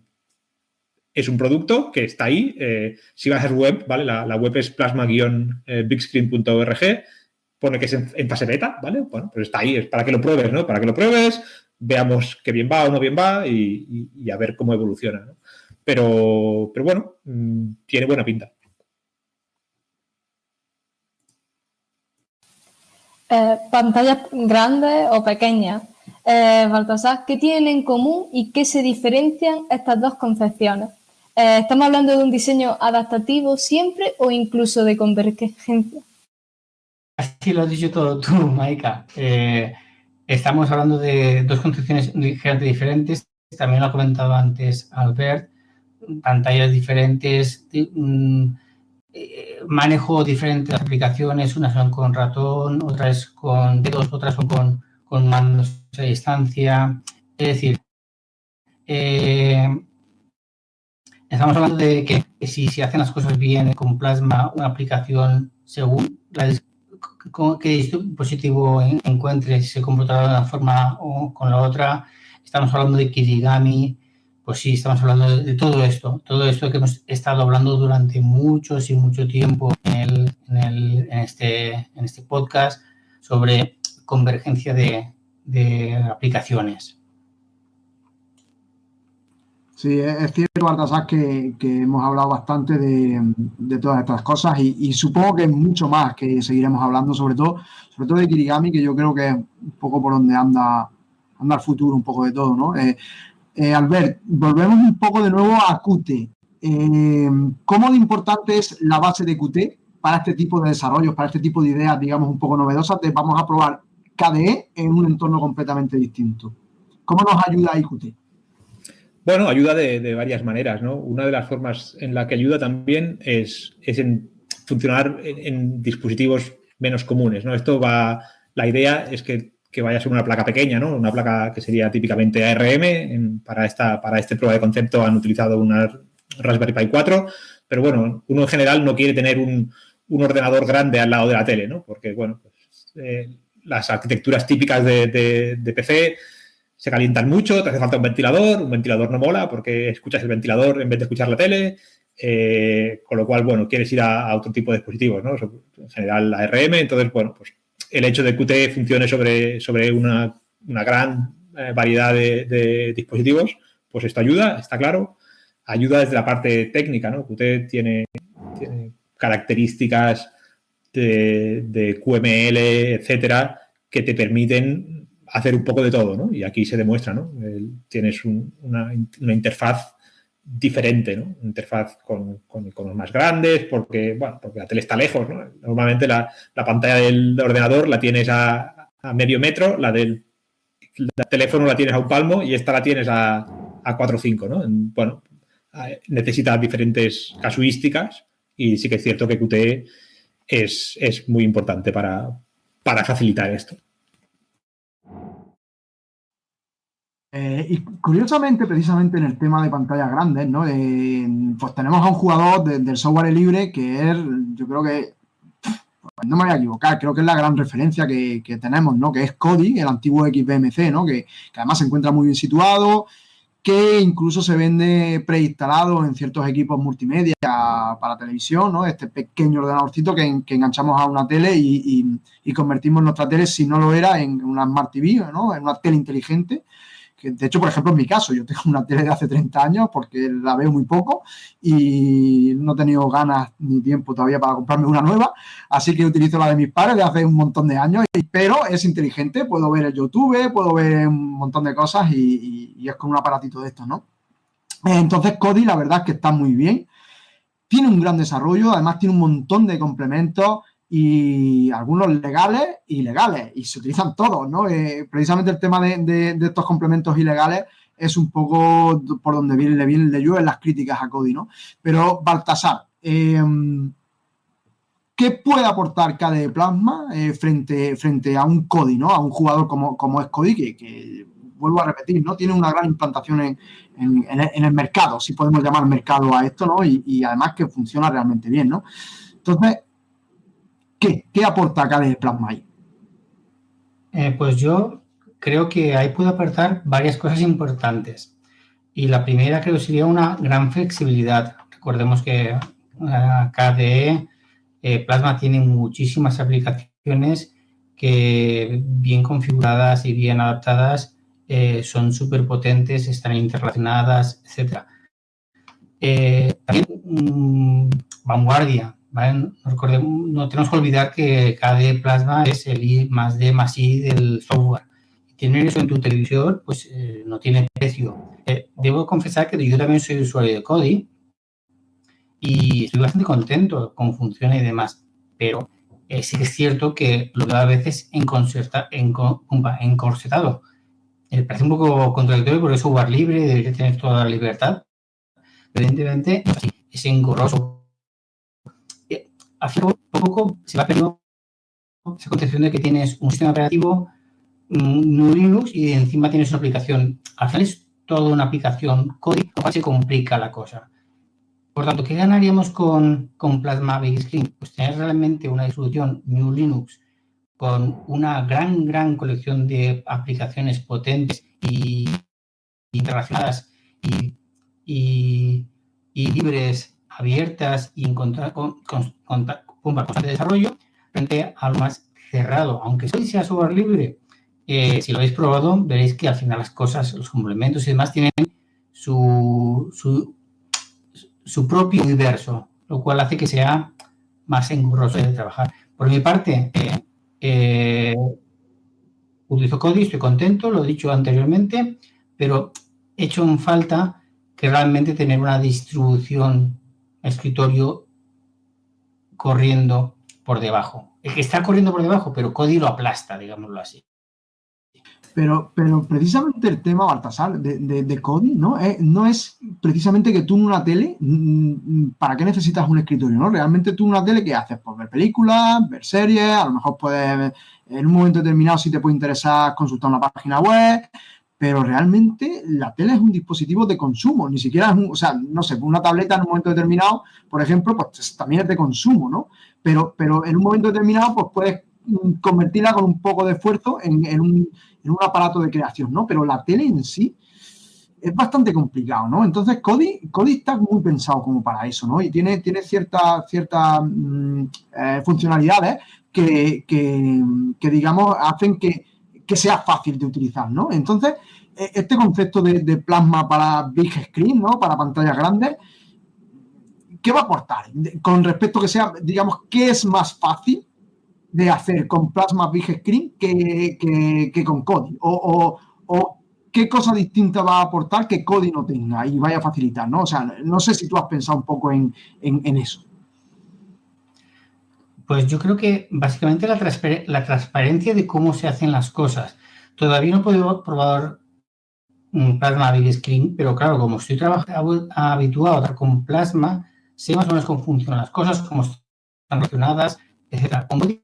es un producto que está ahí. Eh, si vas a su web, ¿vale? La, web es plasma-bigscreen.org, pone que es en, fase beta, ¿vale? Bueno, pues está ahí, es para que lo pruebes, ¿no? Para que lo pruebes, veamos qué bien va o no bien va y, a ver cómo evoluciona. Pero, pero bueno, mm, tiene buena pinta. Eh, pantallas grandes o pequeñas. Eh, Baltasar, ¿qué tienen en común y qué se diferencian estas dos concepciones? Eh, ¿Estamos hablando de un diseño adaptativo siempre o incluso de convergencia? Así lo has dicho todo tú, Maika. Eh, Estamos hablando de dos concepciones ligeramente diferentes. También lo ha comentado antes Albert. Pantallas diferentes, mm, eh, manejo diferentes aplicaciones. Unas son con ratón, otras con dedos, otras son con, con mandos a distancia. Es decir, eh, estamos hablando de que si se hacen las cosas bien con Plasma, una aplicación según la qué dispositivo encuentre, si se comportará de una forma o con la otra. Estamos hablando de Kirigami, pues sí, estamos hablando de, todo esto, todo esto que hemos estado hablando durante muchos y mucho tiempo en, este, en este podcast sobre convergencia de, aplicaciones. Sí, es cierto, Baltasar, que, que hemos hablado bastante de, todas estas cosas y, supongo que es mucho más que seguiremos hablando, sobre todo, sobre todo de Kirigami, que yo creo que es un poco por donde anda, anda el futuro, un poco de todo, ¿no? Eh, eh, Albert, volvemos un poco de nuevo a Qt. Eh, ¿Cómo de importante es la base de Qt para este tipo de desarrollos, para este tipo de ideas, digamos, un poco novedosas, vamos a probar KDE en un entorno completamente distinto. ¿Cómo nos ayuda IQT? Bueno, ayuda de, varias maneras, ¿no? Una de las formas en la que ayuda también es, en funcionar en, dispositivos menos comunes, ¿no? Esto va, la idea es que, vaya a ser una placa pequeña, ¿no? Una placa que sería típicamente ARM. para, esta, para este prueba de concepto han utilizado una Raspberry Pi 4, pero bueno, uno en general no quiere tener un, ordenador grande al lado de la tele, ¿no? Porque, bueno, pues, eh, las arquitecturas típicas de, de PC se calientan mucho, te hace falta un ventilador, un ventilador no mola porque escuchas el ventilador en vez de escuchar la tele, eh, con lo cual, bueno, quieres ir a, otro tipo de dispositivos, ¿no? En general, la RM, entonces, bueno, pues el hecho de que Qt funcione sobre, sobre una, gran eh, variedad de, dispositivos, pues esto ayuda, está claro. Ayuda desde la parte técnica, ¿no? Qt tiene, características de, de QML, etcétera, que te permiten hacer un poco de todo, ¿no? Y aquí se demuestra, ¿no? tienes una, interfaz diferente, ¿no? Interfaz con, iconos más grandes, porque, bueno, porque la tele está lejos, ¿no? Normalmente la, pantalla del ordenador la tienes a, medio metro, la del teléfono la tienes a un palmo y esta la tienes a, a 4 o 5, ¿no? Bueno, necesita diferentes casuísticas y sí que es cierto que Qt es, es muy importante para, para facilitar esto. Eh, y curiosamente, precisamente en el tema de pantallas grandes, ¿no? pues tenemos a un jugador del software libre que es, yo creo que, no me voy a equivocar, creo que es la gran referencia que, tenemos, ¿no? Que es Kodi, el antiguo XBMC, ¿no? Que, además se encuentra muy bien situado, que incluso se vende preinstalado en ciertos equipos multimedia para televisión, ¿no? Este pequeño ordenadorcito que, enganchamos a una tele y, y, convertimos nuestra tele, si no lo era, en una Smart TV, ¿no? En una tele inteligente de hecho, por ejemplo, en mi caso, yo tengo una tele de hace 30 años porque la veo muy poco y no he tenido ganas ni tiempo todavía para comprarme una nueva, así que utilizo la de mis padres de hace un montón de años, pero es inteligente, puedo ver el YouTube, puedo ver un montón de cosas y, y es con un aparatito de estos, ¿no? Entonces, Kodi, la verdad es que está muy bien. Tiene un gran desarrollo, además tiene un montón de complementos y algunos legales y ilegales, y se utilizan todos, ¿no? Eh, precisamente el tema de, estos complementos ilegales es un poco por donde viene, le, vienen, le llueven las críticas a Cody, ¿no? Pero Baltasar, em, ¿qué puede aportar KDE Plasma eh, frente, frente a un Cody, ¿no? A un jugador como, como es Cody, que, vuelvo a repetir, ¿no? Tiene una gran implantación en, el mercado, si podemos llamar mercado a esto, ¿no? Y, y además que funciona realmente bien, ¿no? Entonces, ¿Qué? ¿Qué aporta KDE Plasma ahí? Eh, pues yo creo que ahí puedo aportar varias cosas importantes. Y la primera creo sería una gran flexibilidad. Recordemos que eh, KDE eh, Plasma tiene muchísimas aplicaciones que bien configuradas y bien adaptadas son súper potentes, están interrelacionadas, etc. también mm, vanguardia. No, tenemos que olvidar que KDE Plasma es el I más D más I del software. Tener eso en tu televisor, pues eh, no tiene precio. Eh, debo confesar que yo también soy usuario de Kodi y estoy bastante contento con funciones y demás, pero eh, sí que es cierto que lo veo a veces encorsetado. Me parece un poco contradictorio porque es software libre, debería tener toda la libertad. Evidentemente, es engorroso hace poco se va perdiendo esa concepción de que tienes un sistema operativo, un Linux y encima tienes una aplicación. Al final es toda una aplicación código, se complica la cosa. Por tanto, ¿qué ganaríamos con, con Plasma Big Screen? Pues tener realmente una distribución New Linux con una gran, gran colección de aplicaciones potentes y, y, y libres abiertas y encontrar con, con, constante desarrollo frente a lo más cerrado. Aunque sea software libre, eh, si lo habéis probado, veréis que al final las cosas, los complementos y demás tienen su, su, propio universo, lo cual hace que sea más engorroso de trabajar. Por mi parte, eh, eh, utilizo Kodi, estoy contento, lo he dicho anteriormente, pero he hecho en falta que realmente tener una distribución escritorio corriendo por debajo. El que está corriendo por debajo, pero Cody lo aplasta, digámoslo así. Pero, pero precisamente el tema, Baltasar, de, de, Cody, ¿no? Eh, no es precisamente que tú en una tele, mm, mm, ¿para qué necesitas un escritorio? ¿no? Realmente tú en una tele, ¿qué haces? Pues ver películas, ver series, a lo mejor puedes, en un momento determinado, si te puede interesar, consultar una página web, pero realmente la tele es un dispositivo de consumo, ni siquiera es un, o sea, no sé, una tableta en un momento determinado, por ejemplo, pues también es de consumo, ¿no? Pero, pero en un momento determinado, pues puedes convertirla con un poco de esfuerzo en, un, aparato de creación, ¿no? Pero la tele en sí es bastante complicado, ¿no? Entonces, Cody, Cody está muy pensado como para eso, ¿no? Y tiene, tiene ciertas cierta, mm, eh, funcionalidades que, digamos, hacen que, sea fácil de utilizar, ¿no? Entonces, e, este concepto de, plasma para big screen, ¿no? Para pantallas grandes, ¿qué va a aportar? Con respecto a que sea, digamos, ¿qué es más fácil de hacer con Plasma Big Screen que, con Kodi? O, qué cosa distinta va a aportar que Kodi no tenga y vaya a facilitar, ¿no? O sea, no sé si tú has pensado un poco en, eso. Pues yo creo que básicamente la, transparencia de cómo se hacen las cosas. Todavía no he podido probar un Plasma Big Screen, pero claro, como estoy habituado a con Plasma, sé más o menos cómo funcionan las cosas, cómo están relacionadas, etc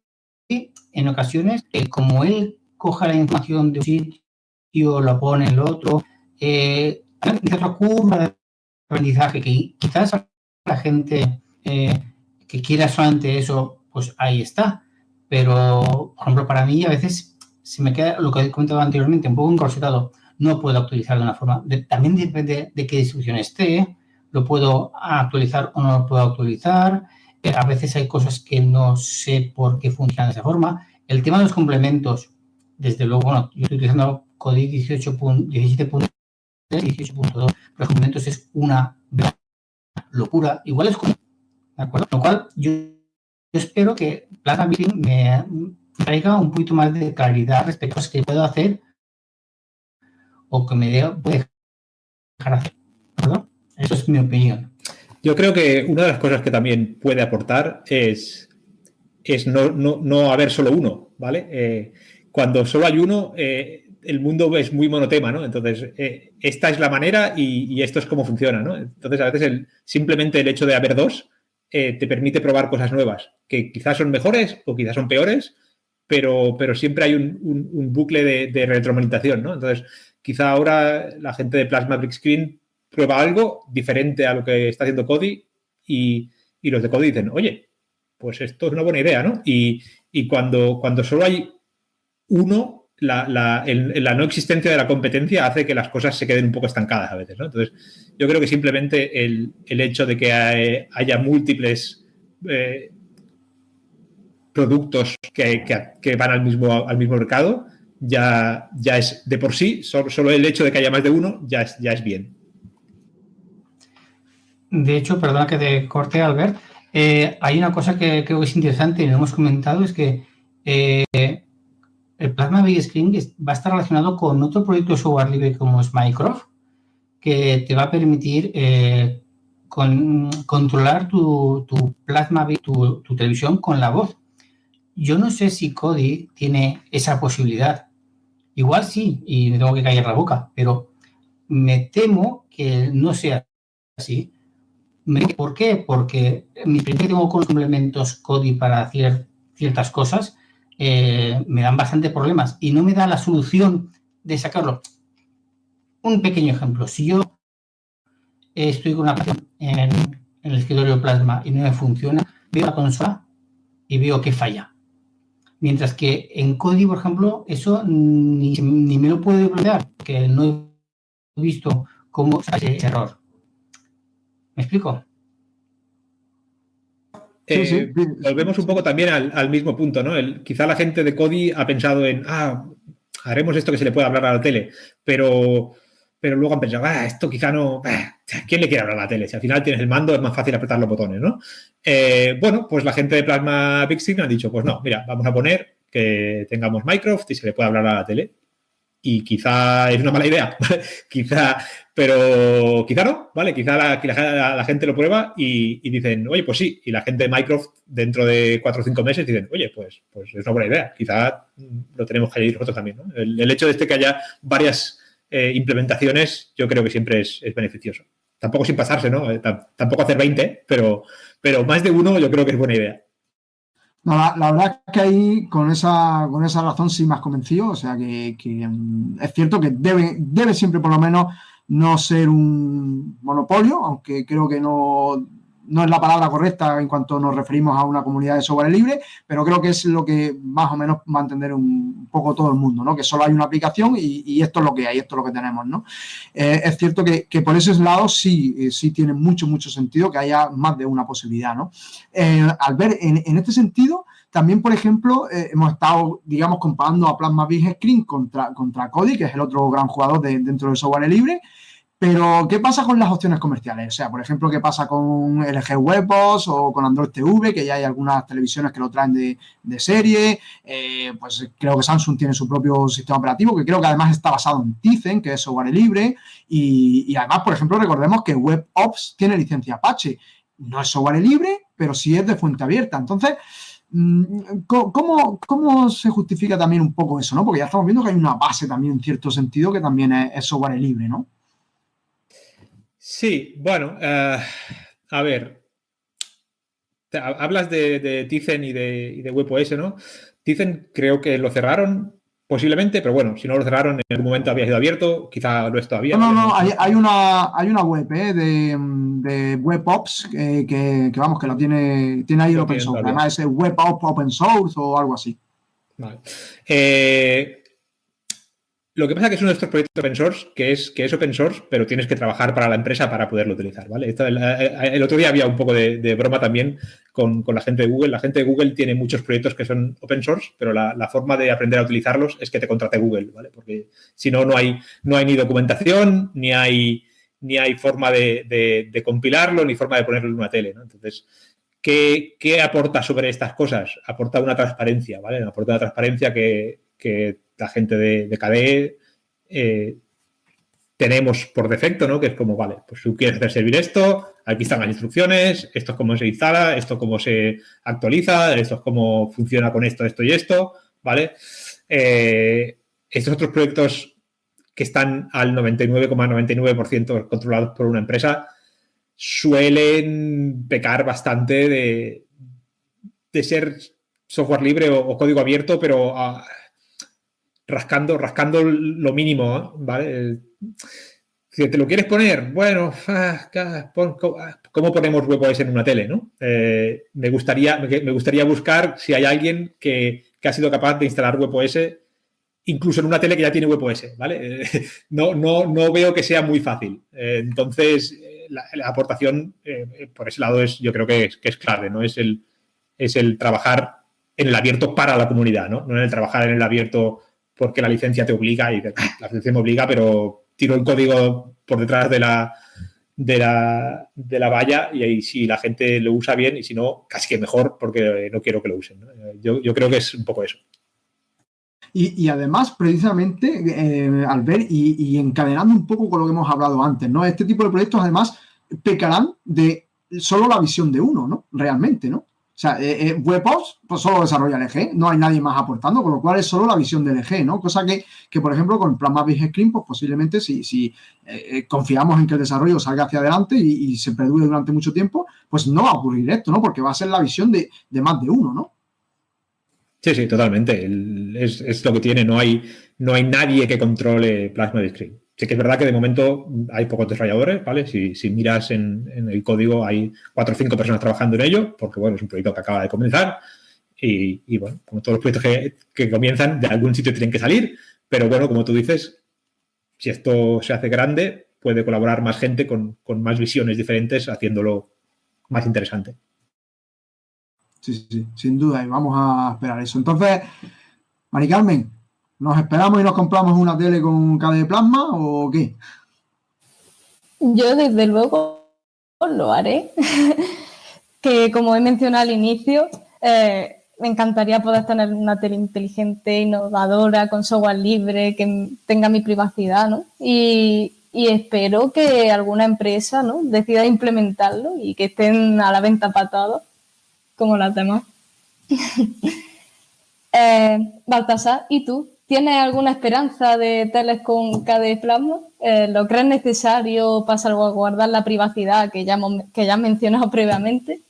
en ocasiones, eh, como él coja la información de un sitio, lo pone en el otro, eh, hay otra curva de aprendizaje que quizás la gente eh, que quiera solamente eso, pues ahí está. Pero, por ejemplo, para mí a veces se me queda lo que he comentado anteriormente, un poco encorsetado. No puedo actualizar de una forma. también depende de qué distribución esté. Lo puedo actualizar o no lo puedo actualizar a veces hay cosas que no sé por qué funcionan de esa forma. El tema de los complementos, desde luego, bueno, yo estoy utilizando CODI 17.2, los complementos es una locura. Igual es como, ¿de acuerdo? Lo cual yo, espero que Plaza Meeting me traiga un poquito más de claridad respecto a lo que puedo hacer o que me dé, dejar hacer. ¿Perdón? Eso es mi opinión. Yo creo que una de las cosas que también puede aportar es, es no, no, haber solo uno, ¿vale? Eh, cuando solo hay uno, eh, el mundo es muy monotema, ¿no? Entonces, eh, esta es la manera y, esto es cómo funciona, ¿no? Entonces, a veces el, simplemente el hecho de haber dos te permite probar cosas nuevas, que quizás son mejores o quizás son peores, pero, pero siempre hay un, un, bucle de, de, retroalimentación, ¿no? Entonces, quizá ahora la gente de Plasma Brick Screen prueba algo diferente a lo que está haciendo Cody y, los de Cody dicen, oye, pues esto es una buena idea, ¿no? Y, cuando, cuando solo hay uno, la, la, no existencia de la competencia hace que las cosas se queden un poco estancadas a veces, ¿no? Entonces, yo creo que simplemente el, hecho de que haya múltiples eh, productos que, que, van al mismo, al mismo mercado ya, ya es de por sí, solo, el hecho de que haya más de uno ya es, ya es bien. De hecho, perdona que te corte, Albert, eh, hay una cosa que creo que es interesante y lo hemos comentado, es que eh, el Plasma Big Screen va a estar relacionado con otro proyecto de software libre como es Minecraft, que te va a permitir eh, controlar tu, Plasma, tu, televisión con la voz. Yo no sé si Cody tiene esa posibilidad. Igual sí, y me tengo que callar la boca, pero me temo que no sea así. ¿Por qué? Porque mi que tengo con complementos CODI para hacer ciertas cosas eh, me dan bastante problemas y no me da la solución de sacarlo. Un pequeño ejemplo. Si yo estoy con una en, en el escritorio plasma y no me funciona, veo la consola y veo que falla. Mientras que en CODI, por ejemplo, eso ni, me lo puedo bloquear, que no he visto cómo ese error. ¿Me explico? Eh, volvemos un poco también al, mismo punto, ¿no? quizá la gente de Cody ha pensado en, ah, haremos esto que se le puede hablar a la tele, pero, pero luego han pensado, ah, esto quizá no, ah, ¿quién le quiere hablar a la tele? Si al final tienes el mando es más fácil apretar los botones, ¿no? Eh, bueno, pues la gente de Plasma Big Signal ha dicho, pues no, mira, vamos a poner que tengamos Minecraft y se le puede hablar a la tele. Y quizá es una mala idea, quizá, pero quizá no, ¿vale? Quizá la, la, gente lo prueba y, dicen, oye, pues sí, y la gente de Microsoft dentro de cuatro o cinco meses dicen, oye, pues, pues es una buena idea, quizá lo tenemos que añadir nosotros también, ¿no? El, hecho de este que haya varias eh, implementaciones, yo creo que siempre es, beneficioso. Tampoco sin pasarse, ¿no? Eh, tampoco hacer 20, pero, pero más de uno yo creo que es buena idea. No, la, verdad es que ahí con esa, con esa razón sí me has convencido, o sea que, mm, es cierto que debe, debe siempre por lo menos no ser un monopolio, aunque creo que no no es la palabra correcta en cuanto nos referimos a una comunidad de software libre, pero creo que es lo que más o menos va a entender un poco todo el mundo, ¿no? Que solo hay una aplicación y, esto es lo que hay, esto es lo que tenemos, ¿no? Eh, es cierto que, por ese lado sí, eh, sí tiene mucho, mucho sentido que haya más de una posibilidad, ¿no? Eh, al ver, en, este sentido, también, por ejemplo, hemos estado, digamos, comparando a Plasma Big Screen contra, contra que es el otro gran jugador dentro del software libre, pero, ¿qué pasa con las opciones comerciales? O sea, por ejemplo, ¿qué pasa con LG Webos o con Android TV, que ya hay algunas televisiones que lo traen de, serie? Eh, pues creo que Samsung tiene su propio sistema operativo, que creo que además está basado en Tizen, que es software libre. Y, además, por ejemplo, recordemos que WebOps tiene licencia Apache. No es software libre, pero sí es de fuente abierta. Entonces, mm, ¿Cómo, ¿Cómo, se justifica también un poco eso? ¿no? Porque ya estamos viendo que hay una base también en cierto sentido que también es software libre, ¿no? Sí, bueno, eh, a ver, hablas de, Tizen y de, y de WebOS, ¿no? Tizen creo que lo cerraron posiblemente, pero bueno, si no lo cerraron en algún momento había sido abierto, quizá lo es todavía. No, no, no, hay, una, hay una web ¿eh? de, de WebOps que, que, vamos, que lo tiene, tiene ahí el open source, además es WebOps Open Source o algo así. Vale. Eh, lo que pasa es que es uno de estos proyectos open source que es, que es open source, pero tienes que trabajar para la empresa para poderlo utilizar, ¿vale? Eh, eh, el, otro día había un poco de, broma también con, la gente de Google. La gente de Google tiene muchos proyectos que son open source, pero la, forma de aprender a utilizarlos es que te contrate Google, ¿vale? Porque si no, no hay, no hay ni documentación, ni hay, ni hay forma de, compilarlo, ni forma de ponerlo en una tele. Entonces, ¿qué, aporta sobre estas cosas? Aporta una transparencia, ¿vale? Aporta una transparencia que, que la gente de, de KDE eh, tenemos por defecto, ¿no? Que es como, vale, pues tú quieres hacer servir esto, aquí están las instrucciones, esto es cómo se instala, esto es cómo se actualiza, esto es cómo funciona con esto, esto y esto, ¿vale? Eh, estos otros proyectos que están al 99,99% controlados por una empresa suelen pecar bastante de, de ser software libre o, código abierto, pero rascando, rascando lo mínimo, ¿vale? Si te lo quieres poner, bueno, ah, ¿cómo ponemos WebOS en una tele? ¿no? Eh, me, gustaría, me gustaría buscar si hay alguien que, ha sido capaz de instalar WebOS incluso en una tele que ya tiene WebOS, ¿vale? no, no, no veo que sea muy fácil. Eh, entonces, la, aportación eh, por ese lado es, yo creo que es, que es clave, ¿no? Es el, es el trabajar en el abierto para la comunidad, ¿no? No en el trabajar en el abierto porque la licencia te obliga y ah, la licencia me obliga, pero tiro el código por detrás de la, de la, de la valla y ahí si la gente lo usa bien y si no, casi que mejor porque no quiero que lo usen. Yo, creo que es un poco eso. Y, además, precisamente, eh, al ver y, y, encadenando un poco con lo que hemos hablado antes, ¿no? Este tipo de proyectos, además, pecarán de solo la visión de uno, ¿no? Realmente, ¿no? O sea, eh, eh pues solo desarrolla LG, no hay nadie más aportando, con lo cual es solo la visión del LG, ¿no? Cosa que, que por ejemplo, con Plasma Big Screen, pues posiblemente si, si eh, eh, confiamos en que el desarrollo salga hacia adelante y, se perdure durante mucho tiempo, pues no va a ocurrir esto, ¿no? Porque va a ser la visión de, más de uno, ¿no? Sí, sí, totalmente. es, es, lo que tiene, no hay, no hay nadie que controle Plasma Big Screen. Sí que es verdad que de momento hay pocos desarrolladores, ¿vale? Si, miras en, el código hay cuatro o cinco personas trabajando en ello, porque, bueno, es un proyecto que acaba de comenzar y, bueno, como todos los proyectos que, comienzan, de algún sitio tienen que salir, pero bueno, como tú dices, si esto se hace grande, puede colaborar más gente con, más visiones diferentes, haciéndolo más interesante. Sí, sí, sin duda, y vamos a esperar eso. Entonces, Mari Carmen, ¿Nos esperamos y nos compramos una tele con de plasma o qué? Yo desde luego lo haré. que como he mencionado al inicio, eh, me encantaría poder tener una tele inteligente, innovadora, con software libre, que tenga mi privacidad, ¿no? Y, espero que alguna empresa, ¿no? Decida implementarlo y que estén a la venta para todos, como las demás. eh, Baltasar, ¿y tú? ¿Tienes alguna esperanza de teles con KD Plasma? Eh, ¿Lo crees necesario para salvaguardar la privacidad que ya, que ya has mencionado previamente?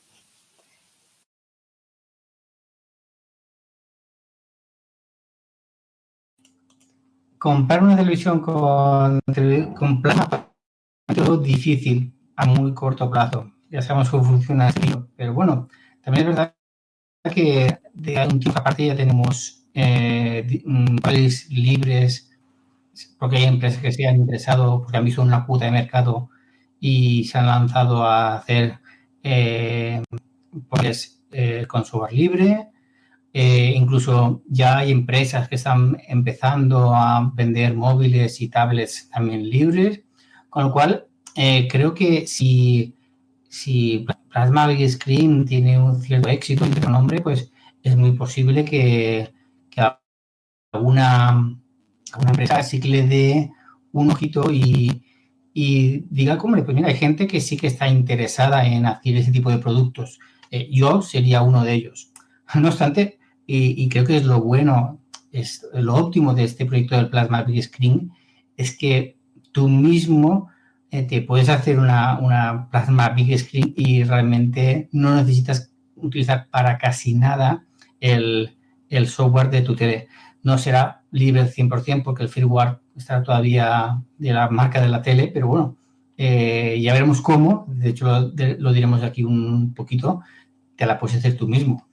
comprar una televisión con, con plasma es difícil a muy corto plazo. Ya sabemos cómo funciona esto, pero bueno, también es verdad que de un tiempo aparte ya tenemos eh, mm, libres, porque hay empresas que se han interesado, porque han visto una puta de mercado y se han lanzado a hacer eh, pues, eh, con software libre, eh, incluso ya hay empresas que están empezando a vender móviles y tablets también libres, con lo cual eh, creo que si, si Plasma Big Screen tiene un cierto éxito en su nombre, pues es muy posible que, que alguna, empresa le dé un ojito y, diga, como pues mira, hay gente que sí que está interesada en hacer ese tipo de productos. Eh, yo sería uno de ellos. No obstante, y, creo que es lo bueno, es lo óptimo de este proyecto del Plasma Big Screen, es que tú mismo eh, te puedes hacer una, una, Plasma Big Screen y realmente no necesitas utilizar para casi nada el, el software de tu tele. No será libre al 100% porque el firmware está todavía de la marca de la tele, pero bueno, eh, ya veremos cómo, de hecho lo, lo diremos aquí un poquito, te la puedes hacer tú mismo.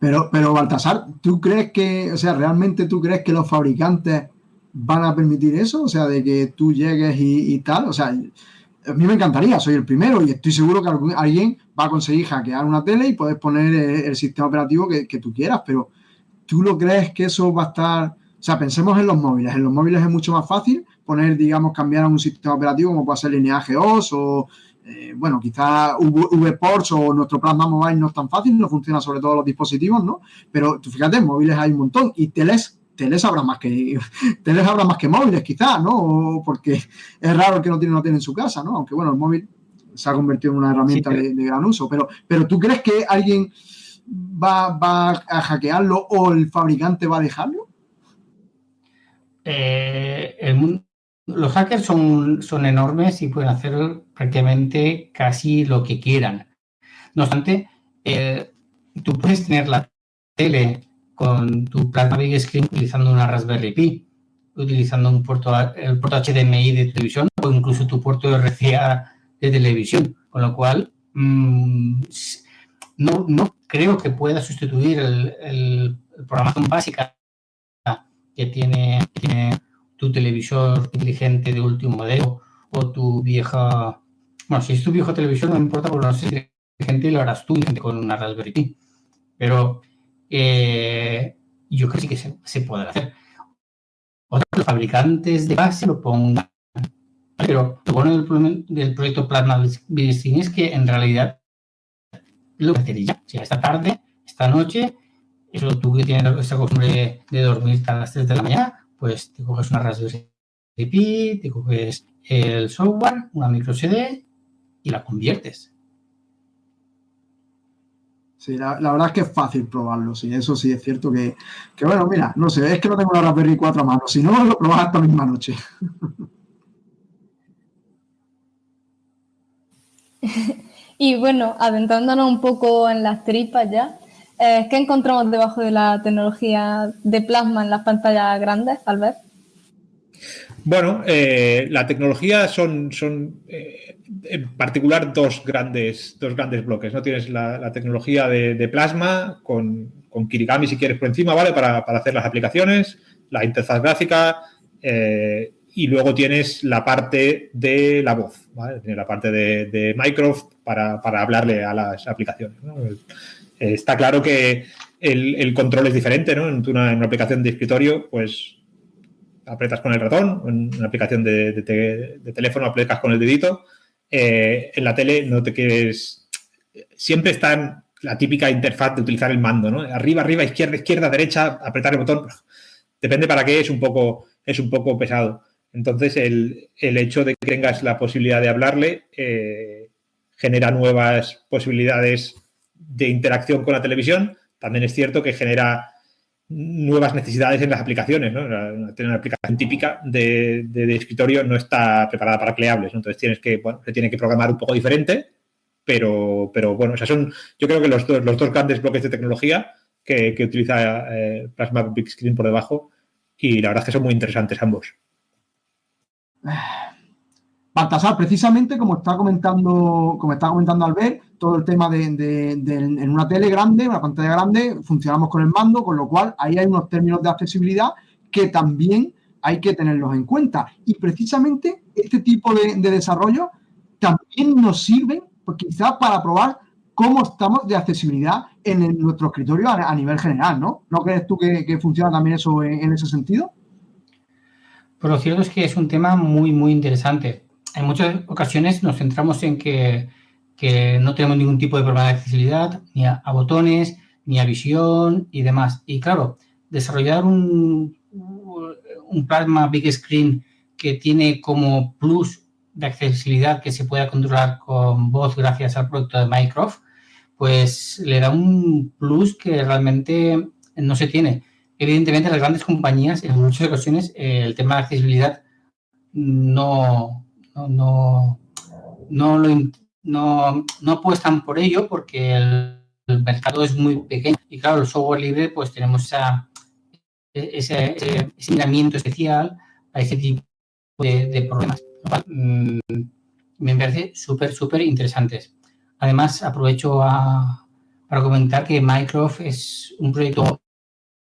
Pero, pero Baltasar, ¿tú crees que, o sea, realmente tú crees que los fabricantes van a permitir eso? O sea, de que tú llegues y, tal. O sea, a mí me encantaría, soy el primero y estoy seguro que alguien va a conseguir hackear una tele y puedes poner eh, el, sistema operativo que, tú quieras, pero ¿tú lo crees que eso va a estar...? O sea, pensemos en los móviles. En los móviles es mucho más fácil poner, digamos, cambiar a un sistema operativo como puede ser lineaje OS o eh, bueno, quizás VPorts o nuestro Plasma Mobile no es tan fácil, no funciona sobre todos los dispositivos, ¿no? Pero tú fíjate, móviles hay un montón y teles teles habrá más que teles habrá más que móviles quizás, ¿no? porque es raro el que no tiene una tele en su casa, ¿no? Aunque bueno, el móvil se ha convertido en una herramienta de, gran uso. Pero, pero ¿tú crees que alguien va, va, a hackearlo o el fabricante va a dejarlo? Eh, el mundo los hackers son, son enormes y pueden hacer prácticamente casi lo que quieran. No obstante, eh, tú puedes tener la tele con tu Plasma Big Screen utilizando una Raspberry Pi, utilizando un puerto, el puerto HDMI de televisión o incluso tu puerto RCA de televisión, con lo cual mm, no, no, creo que pueda sustituir el, el programación básica que tiene, tiene tu televisor inteligente de último modelo o tu vieja... Bueno, si es tu viejo televisor no importa porque no es inteligente lo harás tú con una Raspberry Pi. Pero eh, yo creo que sí que se, puede hacer. Otros fabricantes de base lo pongan. Pero lo bueno del, proyecto Plasma Screen es que en realidad lo que ya. O sea, esta tarde, esta noche, eso tú que tienes esa costumbre de dormir hasta las 3 de la mañana, pues te coges una Raspberry Pi, te coges el software, una micro CD y la conviertes. Sí, la, verdad es que es fácil probarlo, sí, eso sí es cierto que, bueno, mira, no sé, es que no tengo la Raspberry 4 a mano, si no, lo probas esta misma noche. y bueno, adentrándonos un poco en las tripas ya, eh, ¿Qué encontramos debajo de la tecnología de plasma en las pantallas grandes, Albert? Bueno, eh, la tecnología son, son eh, en particular dos grandes, dos grandes bloques. ¿no? Tienes la, tecnología de, plasma con, con, Kirigami, si quieres, por encima, ¿vale? Para, hacer las aplicaciones, la interfaz gráfica y luego tienes la parte de la voz, ¿vale? Tienes la parte de, de Microsoft para, hablarle a las aplicaciones. Eh, está claro que el, control es diferente, ¿no? En una, aplicación de escritorio, pues apretas con el ratón, en una aplicación de, teléfono aprietas con el dedito. Eh, en la tele no te quieres siempre están la típica interfaz de utilizar el mando, ¿no? Arriba, arriba, izquierda, izquierda, derecha, apretar el botón. Depende para qué, es un poco, es un poco pesado. Entonces, el, hecho de que tengas la posibilidad de hablarle eh, genera nuevas posibilidades de interacción con la televisión. También es cierto que genera nuevas necesidades en las aplicaciones. ¿no? Una, aplicación típica de, escritorio no está preparada para cleables. Entonces, tienes que, se tiene que programar un poco diferente, pero, pero bueno, o son, yo creo que los, los dos grandes bloques de tecnología que, utiliza eh, Plasma Big Screen por debajo y la verdad es que son muy interesantes ambos. Baltasar, precisamente como está comentando, como está comentando Albert, todo el tema de, en una tele grande, una pantalla grande, funcionamos con el mando, con lo cual ahí hay unos términos de accesibilidad que también hay que tenerlos en cuenta. Y precisamente este tipo de, desarrollo también nos sirve, pues quizás para probar cómo estamos de accesibilidad en, nuestro escritorio a, nivel general, ¿no? ¿No crees tú que, funciona también eso en ese sentido? Pero lo cierto es que es un tema muy, muy interesante. En muchas ocasiones nos centramos en que, no tenemos ningún tipo de problema de accesibilidad, ni a, botones, ni a visión y demás. Y claro, desarrollar un, un plasma big screen que tiene como plus de accesibilidad que se pueda controlar con voz gracias al producto de Mycroft, pues le da un plus que realmente no se tiene. Evidentemente, las grandes compañías, en muchas ocasiones, eh, el tema de accesibilidad no, no, no, apuestan por ello porque el, mercado es muy pequeño. Y claro, el software libre, pues tenemos ese, ese, miramiento especial a ese tipo de, problemas. Mm, me parece súper, súper interesantes. Además, aprovecho para comentar que Microsoft es un proyecto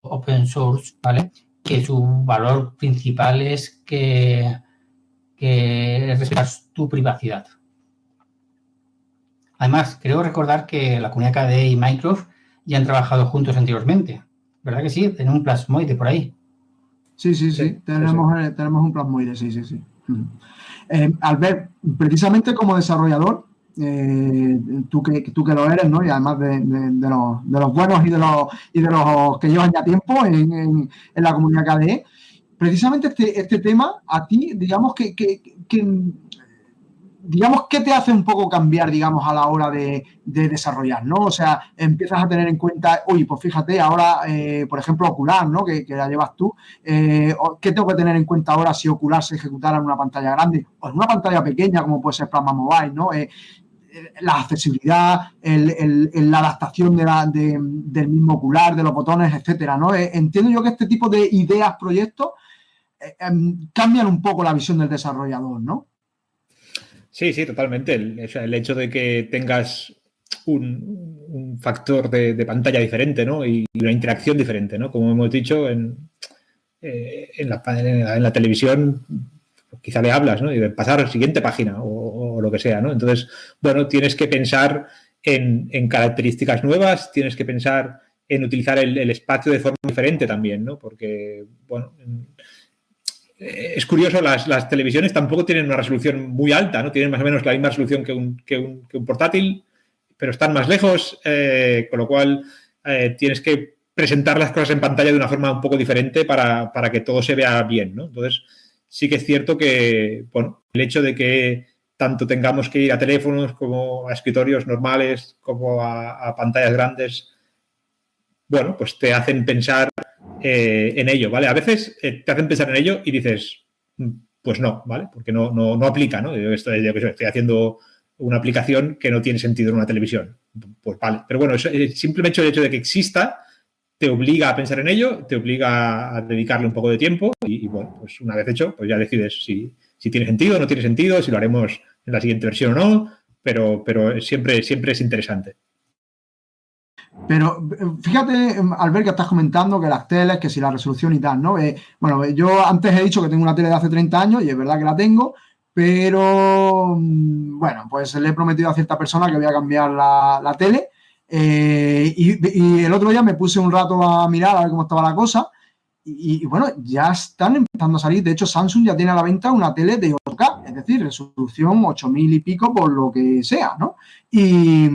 open source, ¿vale? Que su valor principal es que, que respetas tu privacidad. Además, creo recordar que la comunidad KDE y Microsoft ya han trabajado juntos anteriormente. ¿Verdad que sí? Tenemos un plasmoide por ahí. Sí, sí, sí. tenemos, eh, tenemos un plasmoide, sí, sí, sí. Eh, Albert, precisamente como desarrollador, eh, tú, que, tú que lo eres, ¿no? Y además de, los, de los, buenos y de los, y de los que llevan ya tiempo en, en, la comunidad KDE. Precisamente este, este tema, a ti, digamos que, que, digamos, ¿qué te hace un poco cambiar, digamos, a la hora de, desarrollar, ¿no? O sea, empiezas a tener en cuenta, uy, pues fíjate, ahora, eh, por ejemplo, Ocular, ¿no? Que, la llevas tú. Eh, ¿Qué tengo que tener en cuenta ahora si Ocular se ejecutara en una pantalla grande o en una pantalla pequeña, como puede ser Plasma Mobile, ¿no? la accesibilidad, la adaptación del mismo ocular, de los botones, etcétera, ¿no? Eh, entiendo yo que este tipo de ideas, proyectos, eh, em, cambian un poco la visión del desarrollador, ¿no? Sí, sí, totalmente. El, hecho de que tengas un, factor de, pantalla diferente, ¿no? Y una interacción diferente, ¿no? Como hemos dicho, en, eh, en, la, en la televisión quizá le hablas, ¿no? Y pasar a la siguiente página o, lo que sea, ¿no? Entonces, bueno, tienes que pensar en, características nuevas, tienes que pensar en utilizar el, espacio de forma diferente también, ¿no? Porque, bueno, es curioso, las, televisiones tampoco tienen una resolución muy alta, ¿no? Tienen más o menos la misma resolución que un, que un, portátil, pero están más lejos, eh, con lo cual eh, tienes que presentar las cosas en pantalla de una forma un poco diferente para, para que todo se vea bien, ¿no? Entonces, sí que es cierto que, bueno, el hecho de que tanto tengamos que ir a teléfonos como a escritorios normales, como a, pantallas grandes, bueno, pues te hacen pensar eh, en ello, ¿vale? A veces eh, te hacen pensar en ello y dices, mm, pues no, ¿vale? Porque no, no, no aplica, ¿no? Yo estoy, estoy haciendo una aplicación que no tiene sentido en una televisión. Pues vale. Pero bueno, simplemente el hecho de que exista te obliga a pensar en ello, te obliga a dedicarle un poco de tiempo y, bueno, pues una vez hecho, pues ya decides si, tiene sentido o no tiene sentido, si lo haremos en la siguiente versión o no, pero, pero siempre, siempre es interesante. Pero fíjate, Albert, que estás comentando que las teles, que si la resolución y tal, ¿no? Eh, bueno, yo antes he dicho que tengo una tele de hace 30 años y es verdad que la tengo, pero mm, bueno, pues le he prometido a cierta persona que voy a cambiar la, tele eh, y, el otro día me puse un rato a mirar a ver cómo estaba la cosa. Y, bueno, ya están empezando a salir. De hecho, Samsung ya tiene a la venta una tele de 8K, es decir, resolución 8000 y pico por lo que sea, ¿no? Y,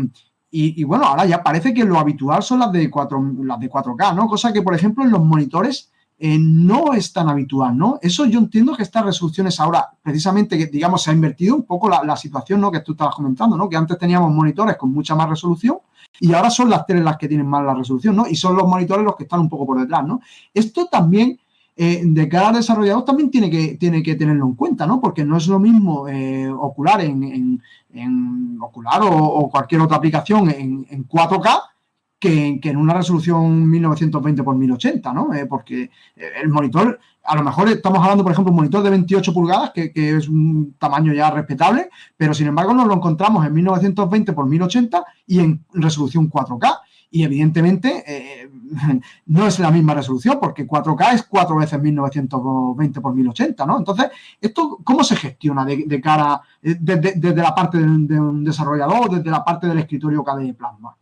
Y, bueno, ahora ya parece que lo habitual son las de, 4, las de 4K, ¿no? Cosa que, por ejemplo, en los monitores eh, no es tan habitual, ¿no? Eso yo entiendo que estas resoluciones ahora, precisamente, que digamos, se ha invertido un poco la, situación, ¿no? Que tú estabas comentando, ¿no? Que antes teníamos monitores con mucha más resolución y ahora son las teles las que tienen más la resolución, ¿no? Y son los monitores los que están un poco por detrás, ¿no? Esto también, eh, de cara al desarrollador, también tiene que, tiene que tenerlo en cuenta, ¿no? Porque no es lo mismo eh, ocular en, ocular o, cualquier otra aplicación en, en 4K que, en una resolución 1920 x 1080, ¿no? Eh, porque el monitor, a lo mejor estamos hablando, por ejemplo, un monitor de 28 pulgadas, que, es un tamaño ya respetable, pero sin embargo nos lo encontramos en 1920 x 1080 y en resolución 4K. Y evidentemente eh, no es la misma resolución, porque 4K es cuatro veces 1920 x 1080, ¿no? Entonces, ¿esto cómo se gestiona de, cara, eh, desde, la parte de, un desarrollador, desde la parte del escritorio KDE Plasma?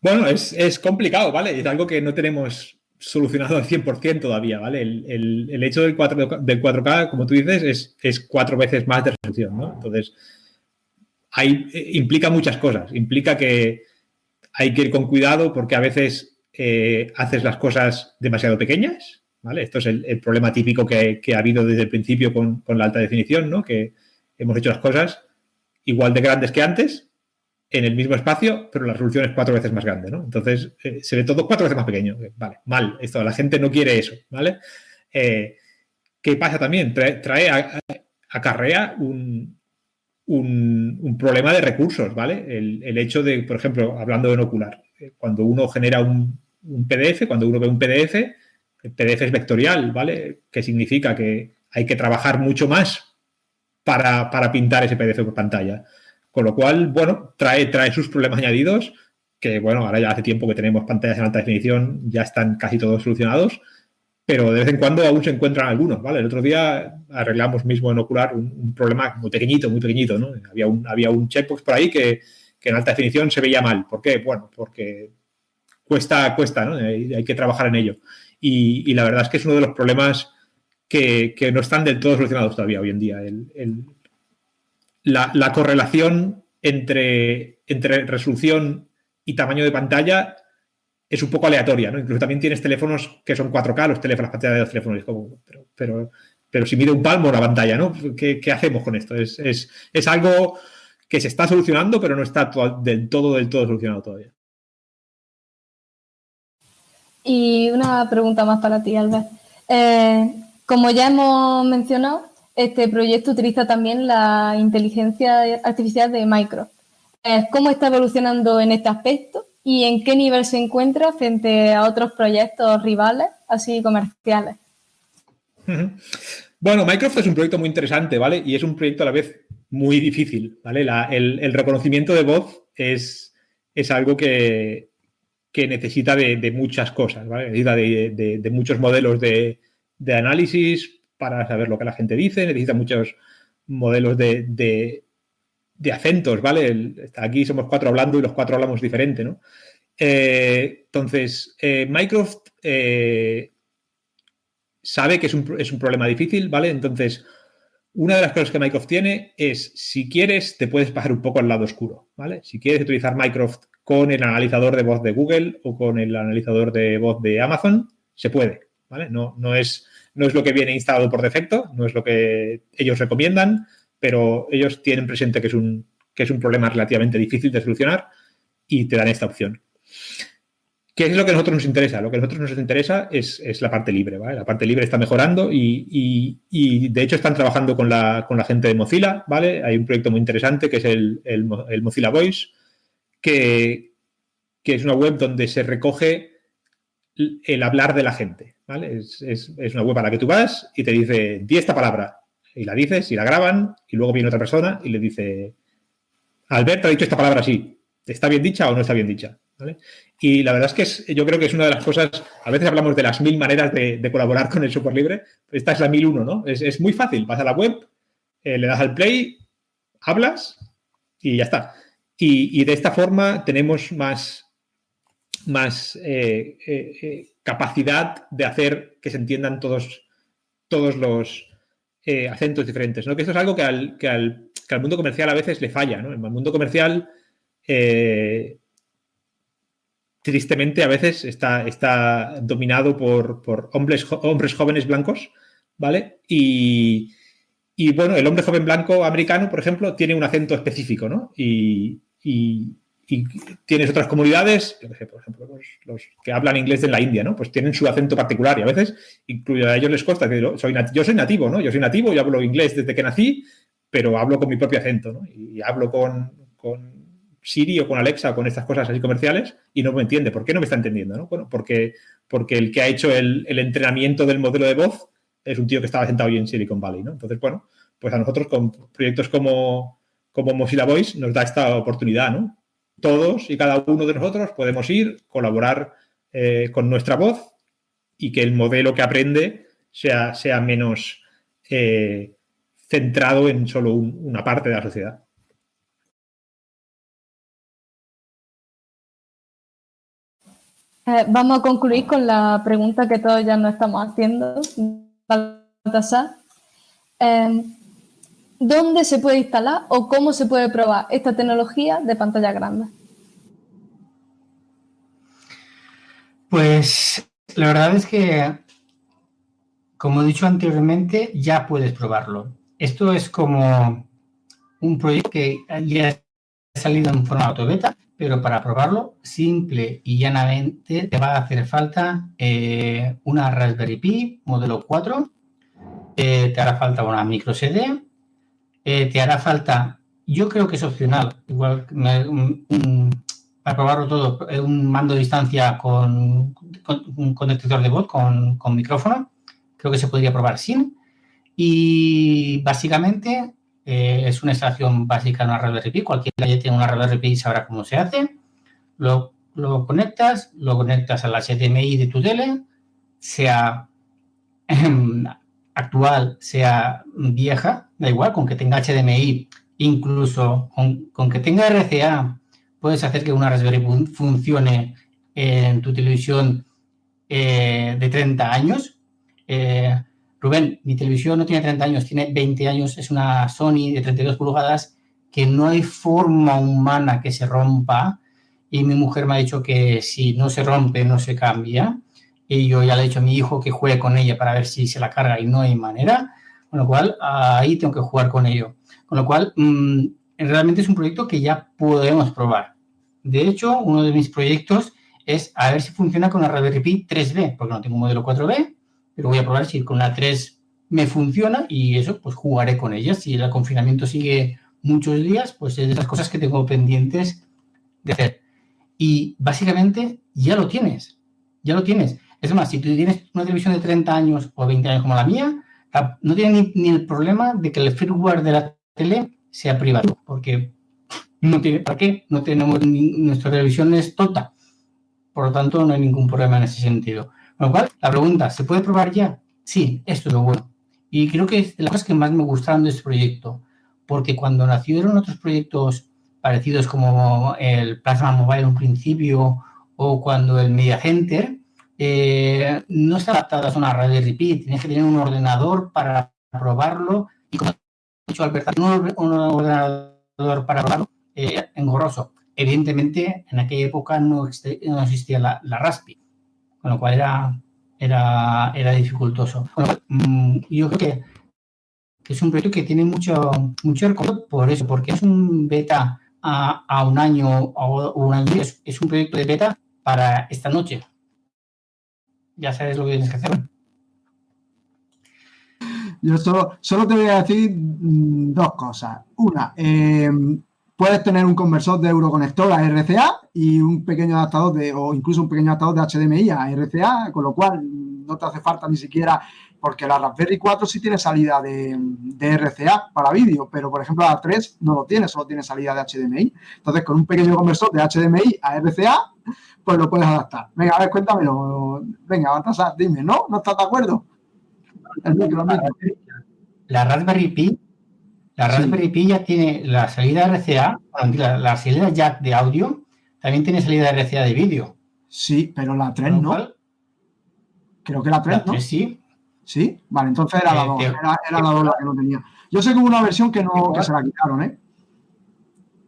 Bueno, es, complicado, ¿vale? Es algo que no tenemos solucionado al 100% todavía, ¿vale? El, hecho del, 4, del 4K, como tú dices, es, es cuatro veces más de resolución, ¿no? Entonces, hay, eh, implica muchas cosas. Implica que hay que ir con cuidado porque a veces eh, haces las cosas demasiado pequeñas, ¿vale? Esto es el, problema típico que, ha habido desde el principio con, con la alta definición, ¿no? Que hemos hecho las cosas igual de grandes que antes, en el mismo espacio, pero la resolución es cuatro veces más grande, ¿no? Entonces, eh, se ve todo cuatro veces más pequeño. Vale, mal, esto, la gente no quiere eso, ¿vale? Eh, ¿Qué pasa también? Trae, acarrea un, un, problema de recursos, ¿vale? El, hecho de, por ejemplo, hablando de ocular, eh, cuando uno genera un, PDF, cuando uno ve un PDF, el PDF es vectorial, ¿vale? Que significa que hay que trabajar mucho más para, para pintar ese PDF por pantalla. Con lo cual, bueno, trae, trae sus problemas añadidos, que bueno, ahora ya hace tiempo que tenemos pantallas en alta definición, ya están casi todos solucionados, pero de vez en cuando aún se encuentran algunos, ¿vale? El otro día arreglamos mismo en Ocular un, problema muy pequeñito, muy pequeñito, ¿no? Había un, había un checkbox por ahí que, en alta definición se veía mal. ¿Por qué? Bueno, porque cuesta, cuesta, ¿no? Hay, que trabajar en ello. Y, la verdad es que es uno de los problemas que, no están del todo solucionados todavía hoy en día. el, la, correlación entre, entre resolución y tamaño de pantalla es un poco aleatoria, ¿no? Incluso también tienes teléfonos que son 4K, los teléfonos, las pantallas de los teléfonos, pero, pero, pero, si mide un palmo la pantalla, ¿no? ¿Qué, hacemos con esto? Es, es, algo que se está solucionando, pero no está del todo, del todo solucionado todavía. Y una pregunta más para ti, Albert. Eh, como ya hemos mencionado, este proyecto utiliza también la inteligencia artificial de Microsoft. ¿Cómo está evolucionando en este aspecto y en qué nivel se encuentra frente a otros proyectos rivales, así comerciales? Bueno, Microsoft es un proyecto muy interesante, ¿vale? Y es un proyecto a la vez muy difícil, ¿vale? el, reconocimiento de voz es, es algo que, necesita de, muchas cosas, ¿vale? Necesita de, muchos modelos de, análisis, para saber lo que la gente dice, necesita muchos modelos de, acentos, ¿vale? aquí somos cuatro hablando y los cuatro hablamos diferente, ¿no? Eh, entonces, eh, Microsoft eh, sabe que es un, es un, problema difícil, ¿vale? Entonces, una de las cosas que Microsoft tiene es, si quieres, te puedes pasar un poco al lado oscuro, ¿vale? Si quieres utilizar Microsoft con el analizador de voz de Google o con el analizador de voz de Amazon, se puede, ¿vale? No, no es no es lo que viene instalado por defecto, no es lo que ellos recomiendan, pero ellos tienen presente que es un, que es un problema relativamente difícil de solucionar y te dan esta opción. ¿Qué es lo que a nosotros nos interesa? Lo que a nosotros nos interesa es, la parte libre, ¿vale? La parte libre está mejorando y, de hecho están trabajando con la, gente de Mozilla, ¿vale? Hay un proyecto muy interesante que es el, Mozilla Voice, que, que, es una web donde se recoge el hablar de la gente, ¿vale? Es, una web a la que tú vas y te dice, di esta palabra, y la dices y la graban, y luego viene otra persona y le dice, Albert ha dicho esta palabra así, ¿está bien dicha o no está bien dicha? Y la verdad es que yo creo que es una de las cosas, a veces hablamos de las mil maneras de, colaborar con el software libre, esta es la mil uno, ¿no? Es, muy fácil, vas a la web, eh, le das al play, hablas y ya está. y de esta forma tenemos más, más eh, eh, capacidad de hacer que se entiendan todos, todos los acentos diferentes. ¿no? Que esto es algo que al, que, al, mundo comercial a veces le falla. ¿no? El mundo comercial eh, tristemente a veces está, está dominado por, hombres, hombres jóvenes blancos, ¿vale? Y, bueno, el hombre joven blanco americano, por ejemplo, tiene un acento específico, ¿no? Y, tienes otras comunidades, por ejemplo, los, que hablan inglés en la India, ¿no? Pues tienen su acento particular y a veces, incluso a ellos les consta que soy yo soy nativo, ¿no? Yo soy nativo y hablo inglés desde que nací, pero hablo con mi propio acento, ¿no? Y hablo con, Siri o con Alexa o con estas cosas así comerciales y no me entiende. ¿Por qué no me está entendiendo? ¿no? Bueno, porque, porque el que ha hecho el, entrenamiento del modelo de voz es un tío que estaba sentado ahí en Silicon Valley. ¿no? Entonces, bueno, pues a nosotros con proyectos como, como Mozilla Voice nos da esta oportunidad. ¿no? Todos y cada uno de nosotros podemos ir, colaborar eh, con nuestra voz y que el modelo que aprende sea, sea menos eh, centrado en solo una parte de la sociedad. Eh, vamos a concluir con la pregunta que todos ya nos estamos haciendo. Eh, ¿Dónde se puede instalar o cómo se puede probar esta tecnología de pantalla grande? Pues la verdad es que, como he dicho anteriormente, ya puedes probarlo. Esto es como un proyecto que ya ha salido en formato beta pero para probarlo, simple y llanamente, te va a hacer falta eh, una Raspberry Pi modelo 4, eh, te hará falta una micro CD, eh, te hará falta, yo creo que es opcional, igual para probarlo todo, un mando de distancia con, un conector de voz con, micrófono, creo que se podría probar sin, y básicamente eh, es una instalación básica de una Raspberry Pi. Cualquiera que tiene una Raspberry Pi sabrá cómo se hace. Lo, conectas, lo conectas a la HDMI de tu tele, sea actual, sea vieja, da igual, con que tenga HDMI, incluso con, que tenga RCA, puedes hacer que una Raspberry funcione en tu televisión eh, de 30 años. Eh, Rubén, mi televisión no tiene 30 años, tiene 20 años, es una Sony de 32 pulgadas que no hay forma humana que se rompa y mi mujer me ha dicho que si no se rompe, no se cambia. Y yo ya le he dicho a mi hijo que juegue con ella para ver si se la carga y no hay manera. Con lo cual, ahí tengo que jugar con ello. Con lo cual, mm, realmente es un proyecto que ya podemos probar. De hecho, uno de mis proyectos es a ver si funciona con la Raspberry Pi 3B, porque no tengo un modelo 4B, pero voy a probar si con la 3 me funciona y eso, pues jugaré con ella. Si el confinamiento sigue muchos días, pues es de las cosas que tengo pendientes de hacer. Y básicamente ya lo tienes, ya lo tienes. Es más, si tú tienes una televisión de 30 años o 20 años como la mía, no tiene ni, el problema de que el firmware de la tele sea privado, porque no tiene, ¿para qué? No tenemos, nuestra televisión es tonta. Por lo tanto, no hay ningún problema en ese sentido. Con lo cual, la pregunta, ¿se puede probar ya? Sí, esto es lo bueno. Y creo que es de las que más me gustaron de este proyecto, porque cuando nacieron otros proyectos parecidos como el Plasma Mobile en un principio o cuando el Media Center, eh, no está adaptado a una Raspberry Pi, tienes que tener un ordenador para probarlo y como ha dicho Alberto, un, ordenador para probarlo eh, engorroso. Evidentemente, en aquella época no, existía la, la Raspi con lo cual era, era, era dificultoso. Mm, yo creo que, es un proyecto que tiene mucho, mucho por eso, porque es un beta a, un año o un año, es, es un proyecto de beta para esta noche. Ya sabes lo que tienes que hacer. Yo solo, solo te voy a decir mm, dos cosas. Una, eh, puedes tener un conversor de euroconector a RCA y un pequeño adaptador de, o incluso un pequeño adaptador de HDMI a RCA, con lo cual no te hace falta ni siquiera, porque la Raspberry 4 sí tiene salida de, RCA para vídeo, pero por ejemplo la 3 no lo tiene, solo tiene salida de HDMI. Entonces con un pequeño conversor de HDMI a RCA, pues lo puedes adaptar. Venga, a ver, cuéntamelo. Venga, Baltasar, dime, ¿no? ¿No estás de acuerdo? La Raspberry Pi la Raspberry Pi ya tiene la salida RCA, la, salida jack de audio, también tiene salida RCA de vídeo. Sí, pero la 3 no. Creo que la 3, ¿no? sí. Sí, vale, entonces era la 2, eh, era, la 2 la que no tenía. Yo sé que hubo una versión que no que se la quitaron, ¿eh?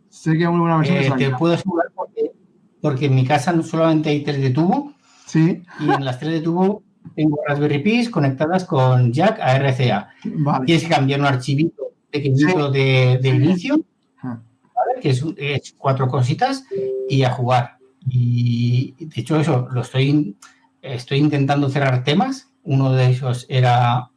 Sé que muy buena versión de Eh, te salida. puedo asegurar porque, porque en mi casa no solamente hay tele de tubo Sí, y en las tele de tubo tengo Raspberry Pis conectadas con jack a RCA. vale. Tienes que cambiar un archivito pequeñito de, de inicio, Ah. ¿vale? que es, es cuatro cositas y a jugar. Y de hecho eso, lo estoy, estoy intentando cerrar temas. Uno de ellos era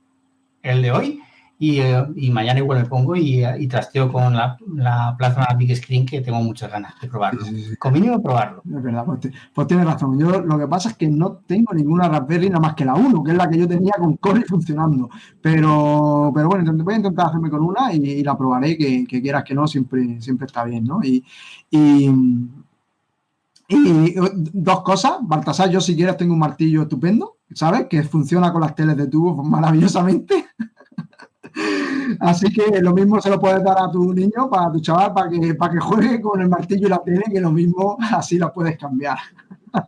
el de hoy y, eh, y mañana igual me pongo y, y trasteo con la, la Plasma Big Screen que tengo muchas ganas de probarlo. Con mínimo probarlo. Es verdad, pues, pues tienes razón. Yo lo que pasa es que no tengo ninguna Raspberry nada más que la 1, que es la que yo tenía con Core funcionando. Pero, pero bueno, intent- voy a intentar hacerme con una y, y la probaré, que, que quieras que no, siempre, siempre está bien, ¿no? Y, y, y dos cosas, Baltasar, yo si quieres tengo un martillo estupendo, ¿sabes? Que funciona con las teles de tubo maravillosamente. Así que lo mismo se lo puedes dar a tu niño, para tu chaval, para que, para que juegue con el martillo y la tele, que lo mismo así la puedes cambiar.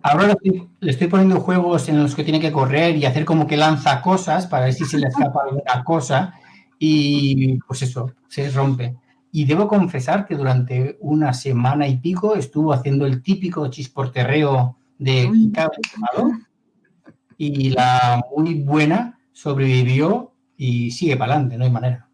Ahora le estoy, poniendo juegos en los que tiene que correr y hacer como que lanza cosas para ver si se le escapa alguna cosa y pues eso, se rompe. Y debo confesar que durante una semana y pico estuvo haciendo el típico chisporterreo de cable quemado y la muy buena sobrevivió y sigue para adelante, no hay manera.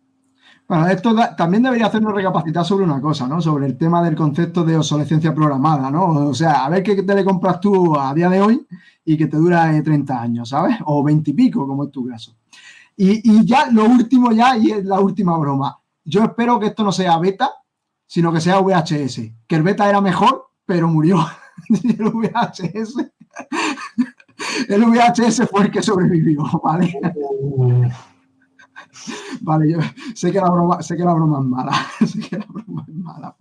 Bueno, esto también debería hacernos recapacitar sobre una cosa, ¿no? Sobre el tema del concepto de obsolescencia programada, ¿no? O sea, a ver qué te le compras tú a día de hoy y que te dura eh, 30 años, ¿sabes? O 20 y pico, como es tu caso. Y, y ya lo último ya, y es la última broma. Yo espero que esto no sea beta, sino que sea VHS. Que el beta era mejor, pero murió. El VHS... El VHS fue el que sobrevivió, ¿vale? Vale, yo sé que la broma, sé que la broma es mala. sé que la broma es mala.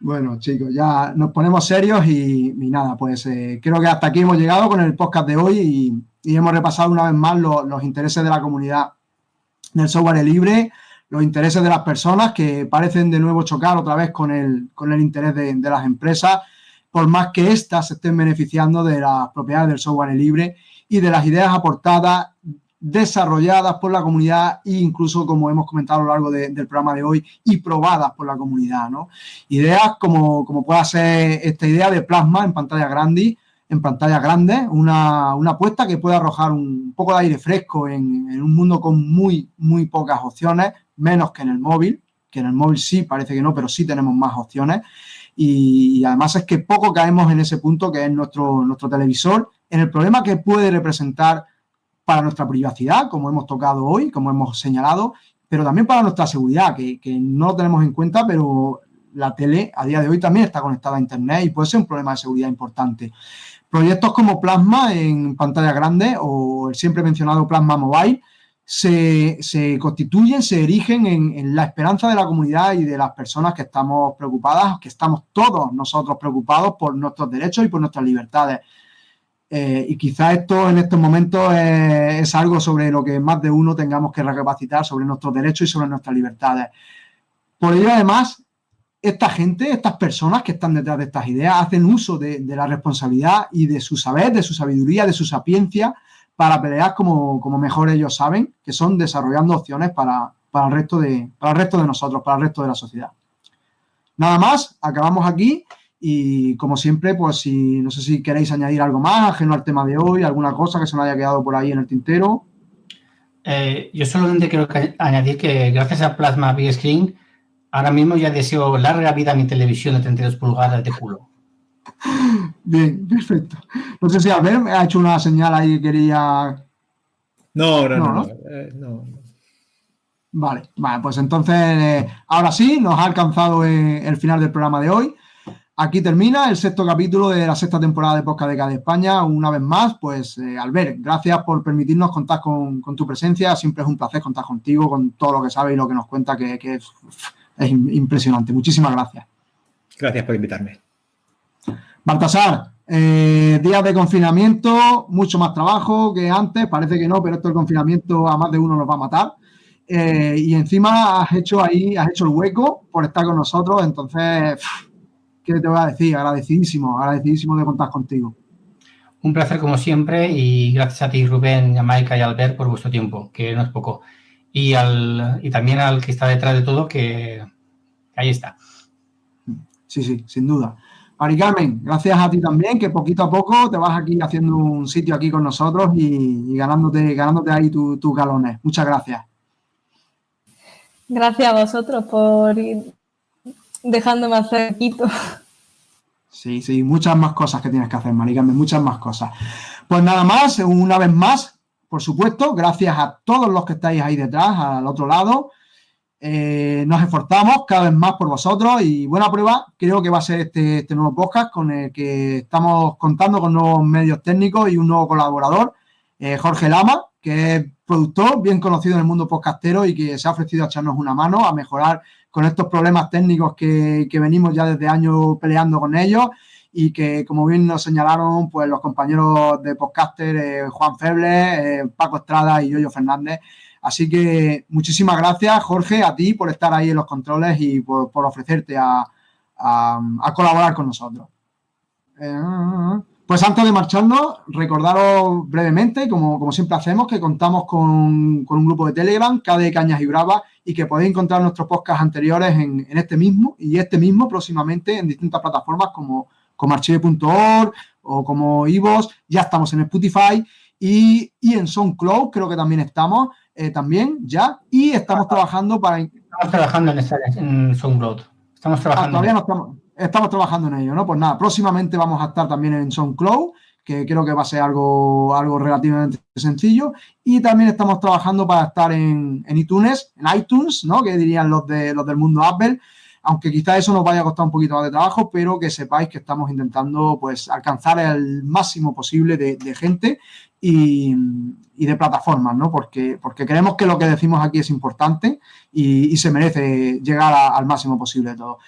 Bueno, chicos, ya nos ponemos serios y, y nada, pues eh, creo que hasta aquí hemos llegado con el podcast de hoy y, hemos repasado una vez más lo- los intereses de la comunidad del software libre, los intereses de las personas que parecen de nuevo chocar otra vez con el, con el interés de, de las empresas, por más que éstas se estén beneficiando de las propiedades del software libre y de las ideas aportadas desarrolladas por la comunidad e incluso, como hemos comentado a lo largo de- del programa de hoy, y probadas por la comunidad, ¿no? Ideas como, como pueda ser esta idea de plasma en pantalla grande, en pantalla grande, una, una apuesta que puede arrojar un poco de aire fresco en, en un mundo con muy, muy pocas opciones, menos que en el móvil, que en el móvil sí, parece que no, pero sí tenemos más opciones. Y, además es que poco caemos en ese punto que es nuestro, nuestro televisor, en el problema que puede representar para nuestra privacidad, como hemos tocado hoy, como hemos señalado, pero también para nuestra seguridad, que, que no lo tenemos en cuenta, pero la tele a día de hoy también está conectada a Internet y puede ser un problema de seguridad importante. Proyectos como Plasma en pantalla grande o el siempre mencionado Plasma Mobile se, constituyen, se erigen en, la esperanza de la comunidad y de las personas que estamos preocupadas, que estamos todos nosotros preocupados por nuestros derechos y por nuestras libertades. Eh, y quizá esto en estos momentos es, algo sobre lo que más de uno tengamos que recapacitar sobre nuestros derechos y sobre nuestras libertades. Por ello, además, esta gente, estas personas que están detrás de estas ideas, hacen uso de la responsabilidad y de su saber, de su sabiduría, de su sapiencia, para pelear como, como mejor ellos saben, que son desarrollando opciones para, para, el resto de, para el resto de nosotros, para el resto de la sociedad. Nada más, acabamos aquí. Y como siempre, pues si no sé si queréis añadir algo más ajeno al tema de hoy, alguna cosa que se nos haya quedado por ahí en el tintero. Eh, yo solamente quiero añadir que gracias a Plasma Big Screen, ahora mismo ya deseo larga vida a mi televisión de 32 pulgadas de culo. Bien, perfecto. No sé si Albert me ha hecho una señal ahí que quería. No, no, No, no. ¿no? no, eh, no. Vale, vale, pues entonces eh, ahora sí, nos ha alcanzado eh, el final del programa de hoy. Aquí termina el sexto capítulo de la sexta temporada de Podcast de Cada España. Una vez más, pues eh, Albert, gracias por permitirnos contar con, con tu presencia. Siempre es un placer contar contigo, con todo lo que sabes y lo que nos cuenta, que, que es, es impresionante. Muchísimas gracias. Gracias por invitarme. Baltasar, eh, días de confinamiento, mucho más trabajo que antes, parece que no, pero esto del confinamiento a más de uno nos va a matar. Eh, y encima has hecho ahí, has hecho el hueco por estar con nosotros, entonces, ¿qué te voy a decir? Agradecidísimo, agradecidísimo de contar contigo. Un placer como siempre y gracias a ti Rubén, a Maika y a Albert por vuestro tiempo, que no es poco. Y, al, y también al que está detrás de todo, que ahí está. sí, sí, sin duda. Mari Carmen, gracias a ti también, que poquito a poco te vas aquí haciendo un sitio aquí con nosotros y, ganándote, ganándote ahí tus galones. Muchas gracias. Gracias a vosotros por ir dejándome hacer poquito. Sí, sí, muchas más cosas que tienes que hacer, Mari Carmen, muchas más cosas. Pues nada más, una vez más, por supuesto, gracias a todos los que estáis ahí detrás, al otro lado. Eh, nos esforzamos cada vez más por vosotros y buena prueba. Creo que va a ser este, este, nuevo podcast con el que estamos contando con nuevos medios técnicos y un nuevo colaborador, eh, Jorge Lama, que es productor bien conocido en el mundo podcastero y que se ha ofrecido a echarnos una mano a mejorar con estos problemas técnicos que, venimos ya desde años peleando con ellos y que, como bien nos señalaron, pues los compañeros de podcaster, eh, Juan Feble, Paco Estrada y Yoyo Fernández, Así que muchísimas gracias, Jorge, a ti por estar ahí en los controles y por, ofrecerte a, colaborar con nosotros. Eh, pues antes de marcharnos, recordaros brevemente, como, siempre hacemos, que contamos con, un grupo de Telegram, KD Cañas y Bravas, y que podéis encontrar nuestros podcasts anteriores en, este mismo y este mismo próximamente en distintas plataformas como, como archive.org o como Ivos, ya estamos en Spotify y, y en SoundCloud creo que también estamos. Eh, también ya y estamos trabajando para... Estamos trabajando en, esa, en SoundCloud. Estamos ah, trabajando. todavía no estamos, estamos trabajando en ello, ¿no? Pues nada, próximamente vamos a estar también en SoundCloud, que creo que va a ser algo, algo relativamente sencillo. Y también estamos trabajando para estar en, en iTunes, en iTunes, ¿no? Que dirían los, de, los del mundo Apple aunque quizá eso nos vaya a costar un poquito más de trabajo, pero que sepáis que estamos intentando pues alcanzar el máximo posible de, gente y, de plataformas, ¿no? Porque, porque creemos que lo que decimos aquí es importante y, se merece llegar al máximo posible de todo.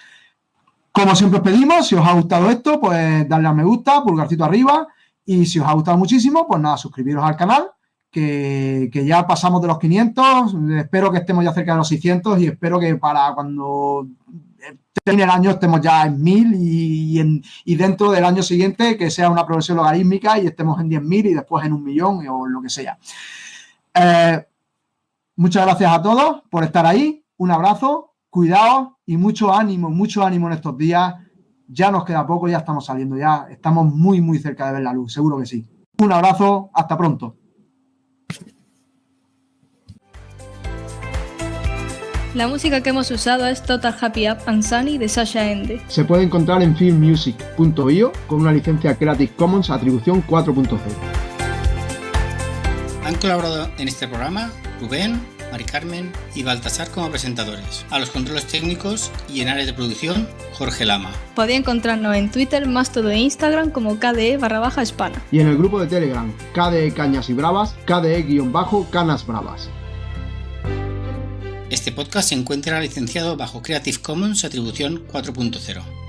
Como siempre os pedimos, si os ha gustado esto, pues darle a me gusta, pulgarcito arriba y si os ha gustado muchísimo, pues nada, suscribiros al canal que, ya pasamos de los 500, espero que estemos ya cerca de los 600 y espero que para cuando termine el año estemos ya en 1000 y, y, dentro del año siguiente que sea una progresión logarítmica y estemos en 10.000 y después en un millón o lo que sea. Eh, muchas gracias a todos por estar ahí, un abrazo, cuidado y mucho ánimo, mucho ánimo en estos días. Ya nos queda poco, ya estamos saliendo, ya estamos muy, muy cerca de ver la luz, seguro que sí. Un abrazo, hasta pronto. La música que hemos usado es Total Happy Up and Sunny de Sasha Ende. Se puede encontrar en filmmusic.io con una licencia Creative Commons atribución 4.0. Han colaborado en este programa Rubén, Mari Carmen y Baltasar como presentadores. A los controles técnicos y en áreas de producción, Jorge Lama. Podéis encontrarnos en Twitter, más todo e Instagram como KDE barra baja hispana. Y en el grupo de Telegram, KDE Cañas y Bravas, KDE guion bajo Canas Bravas. Este podcast se encuentra licenciado bajo Creative Commons Atribución 4.0.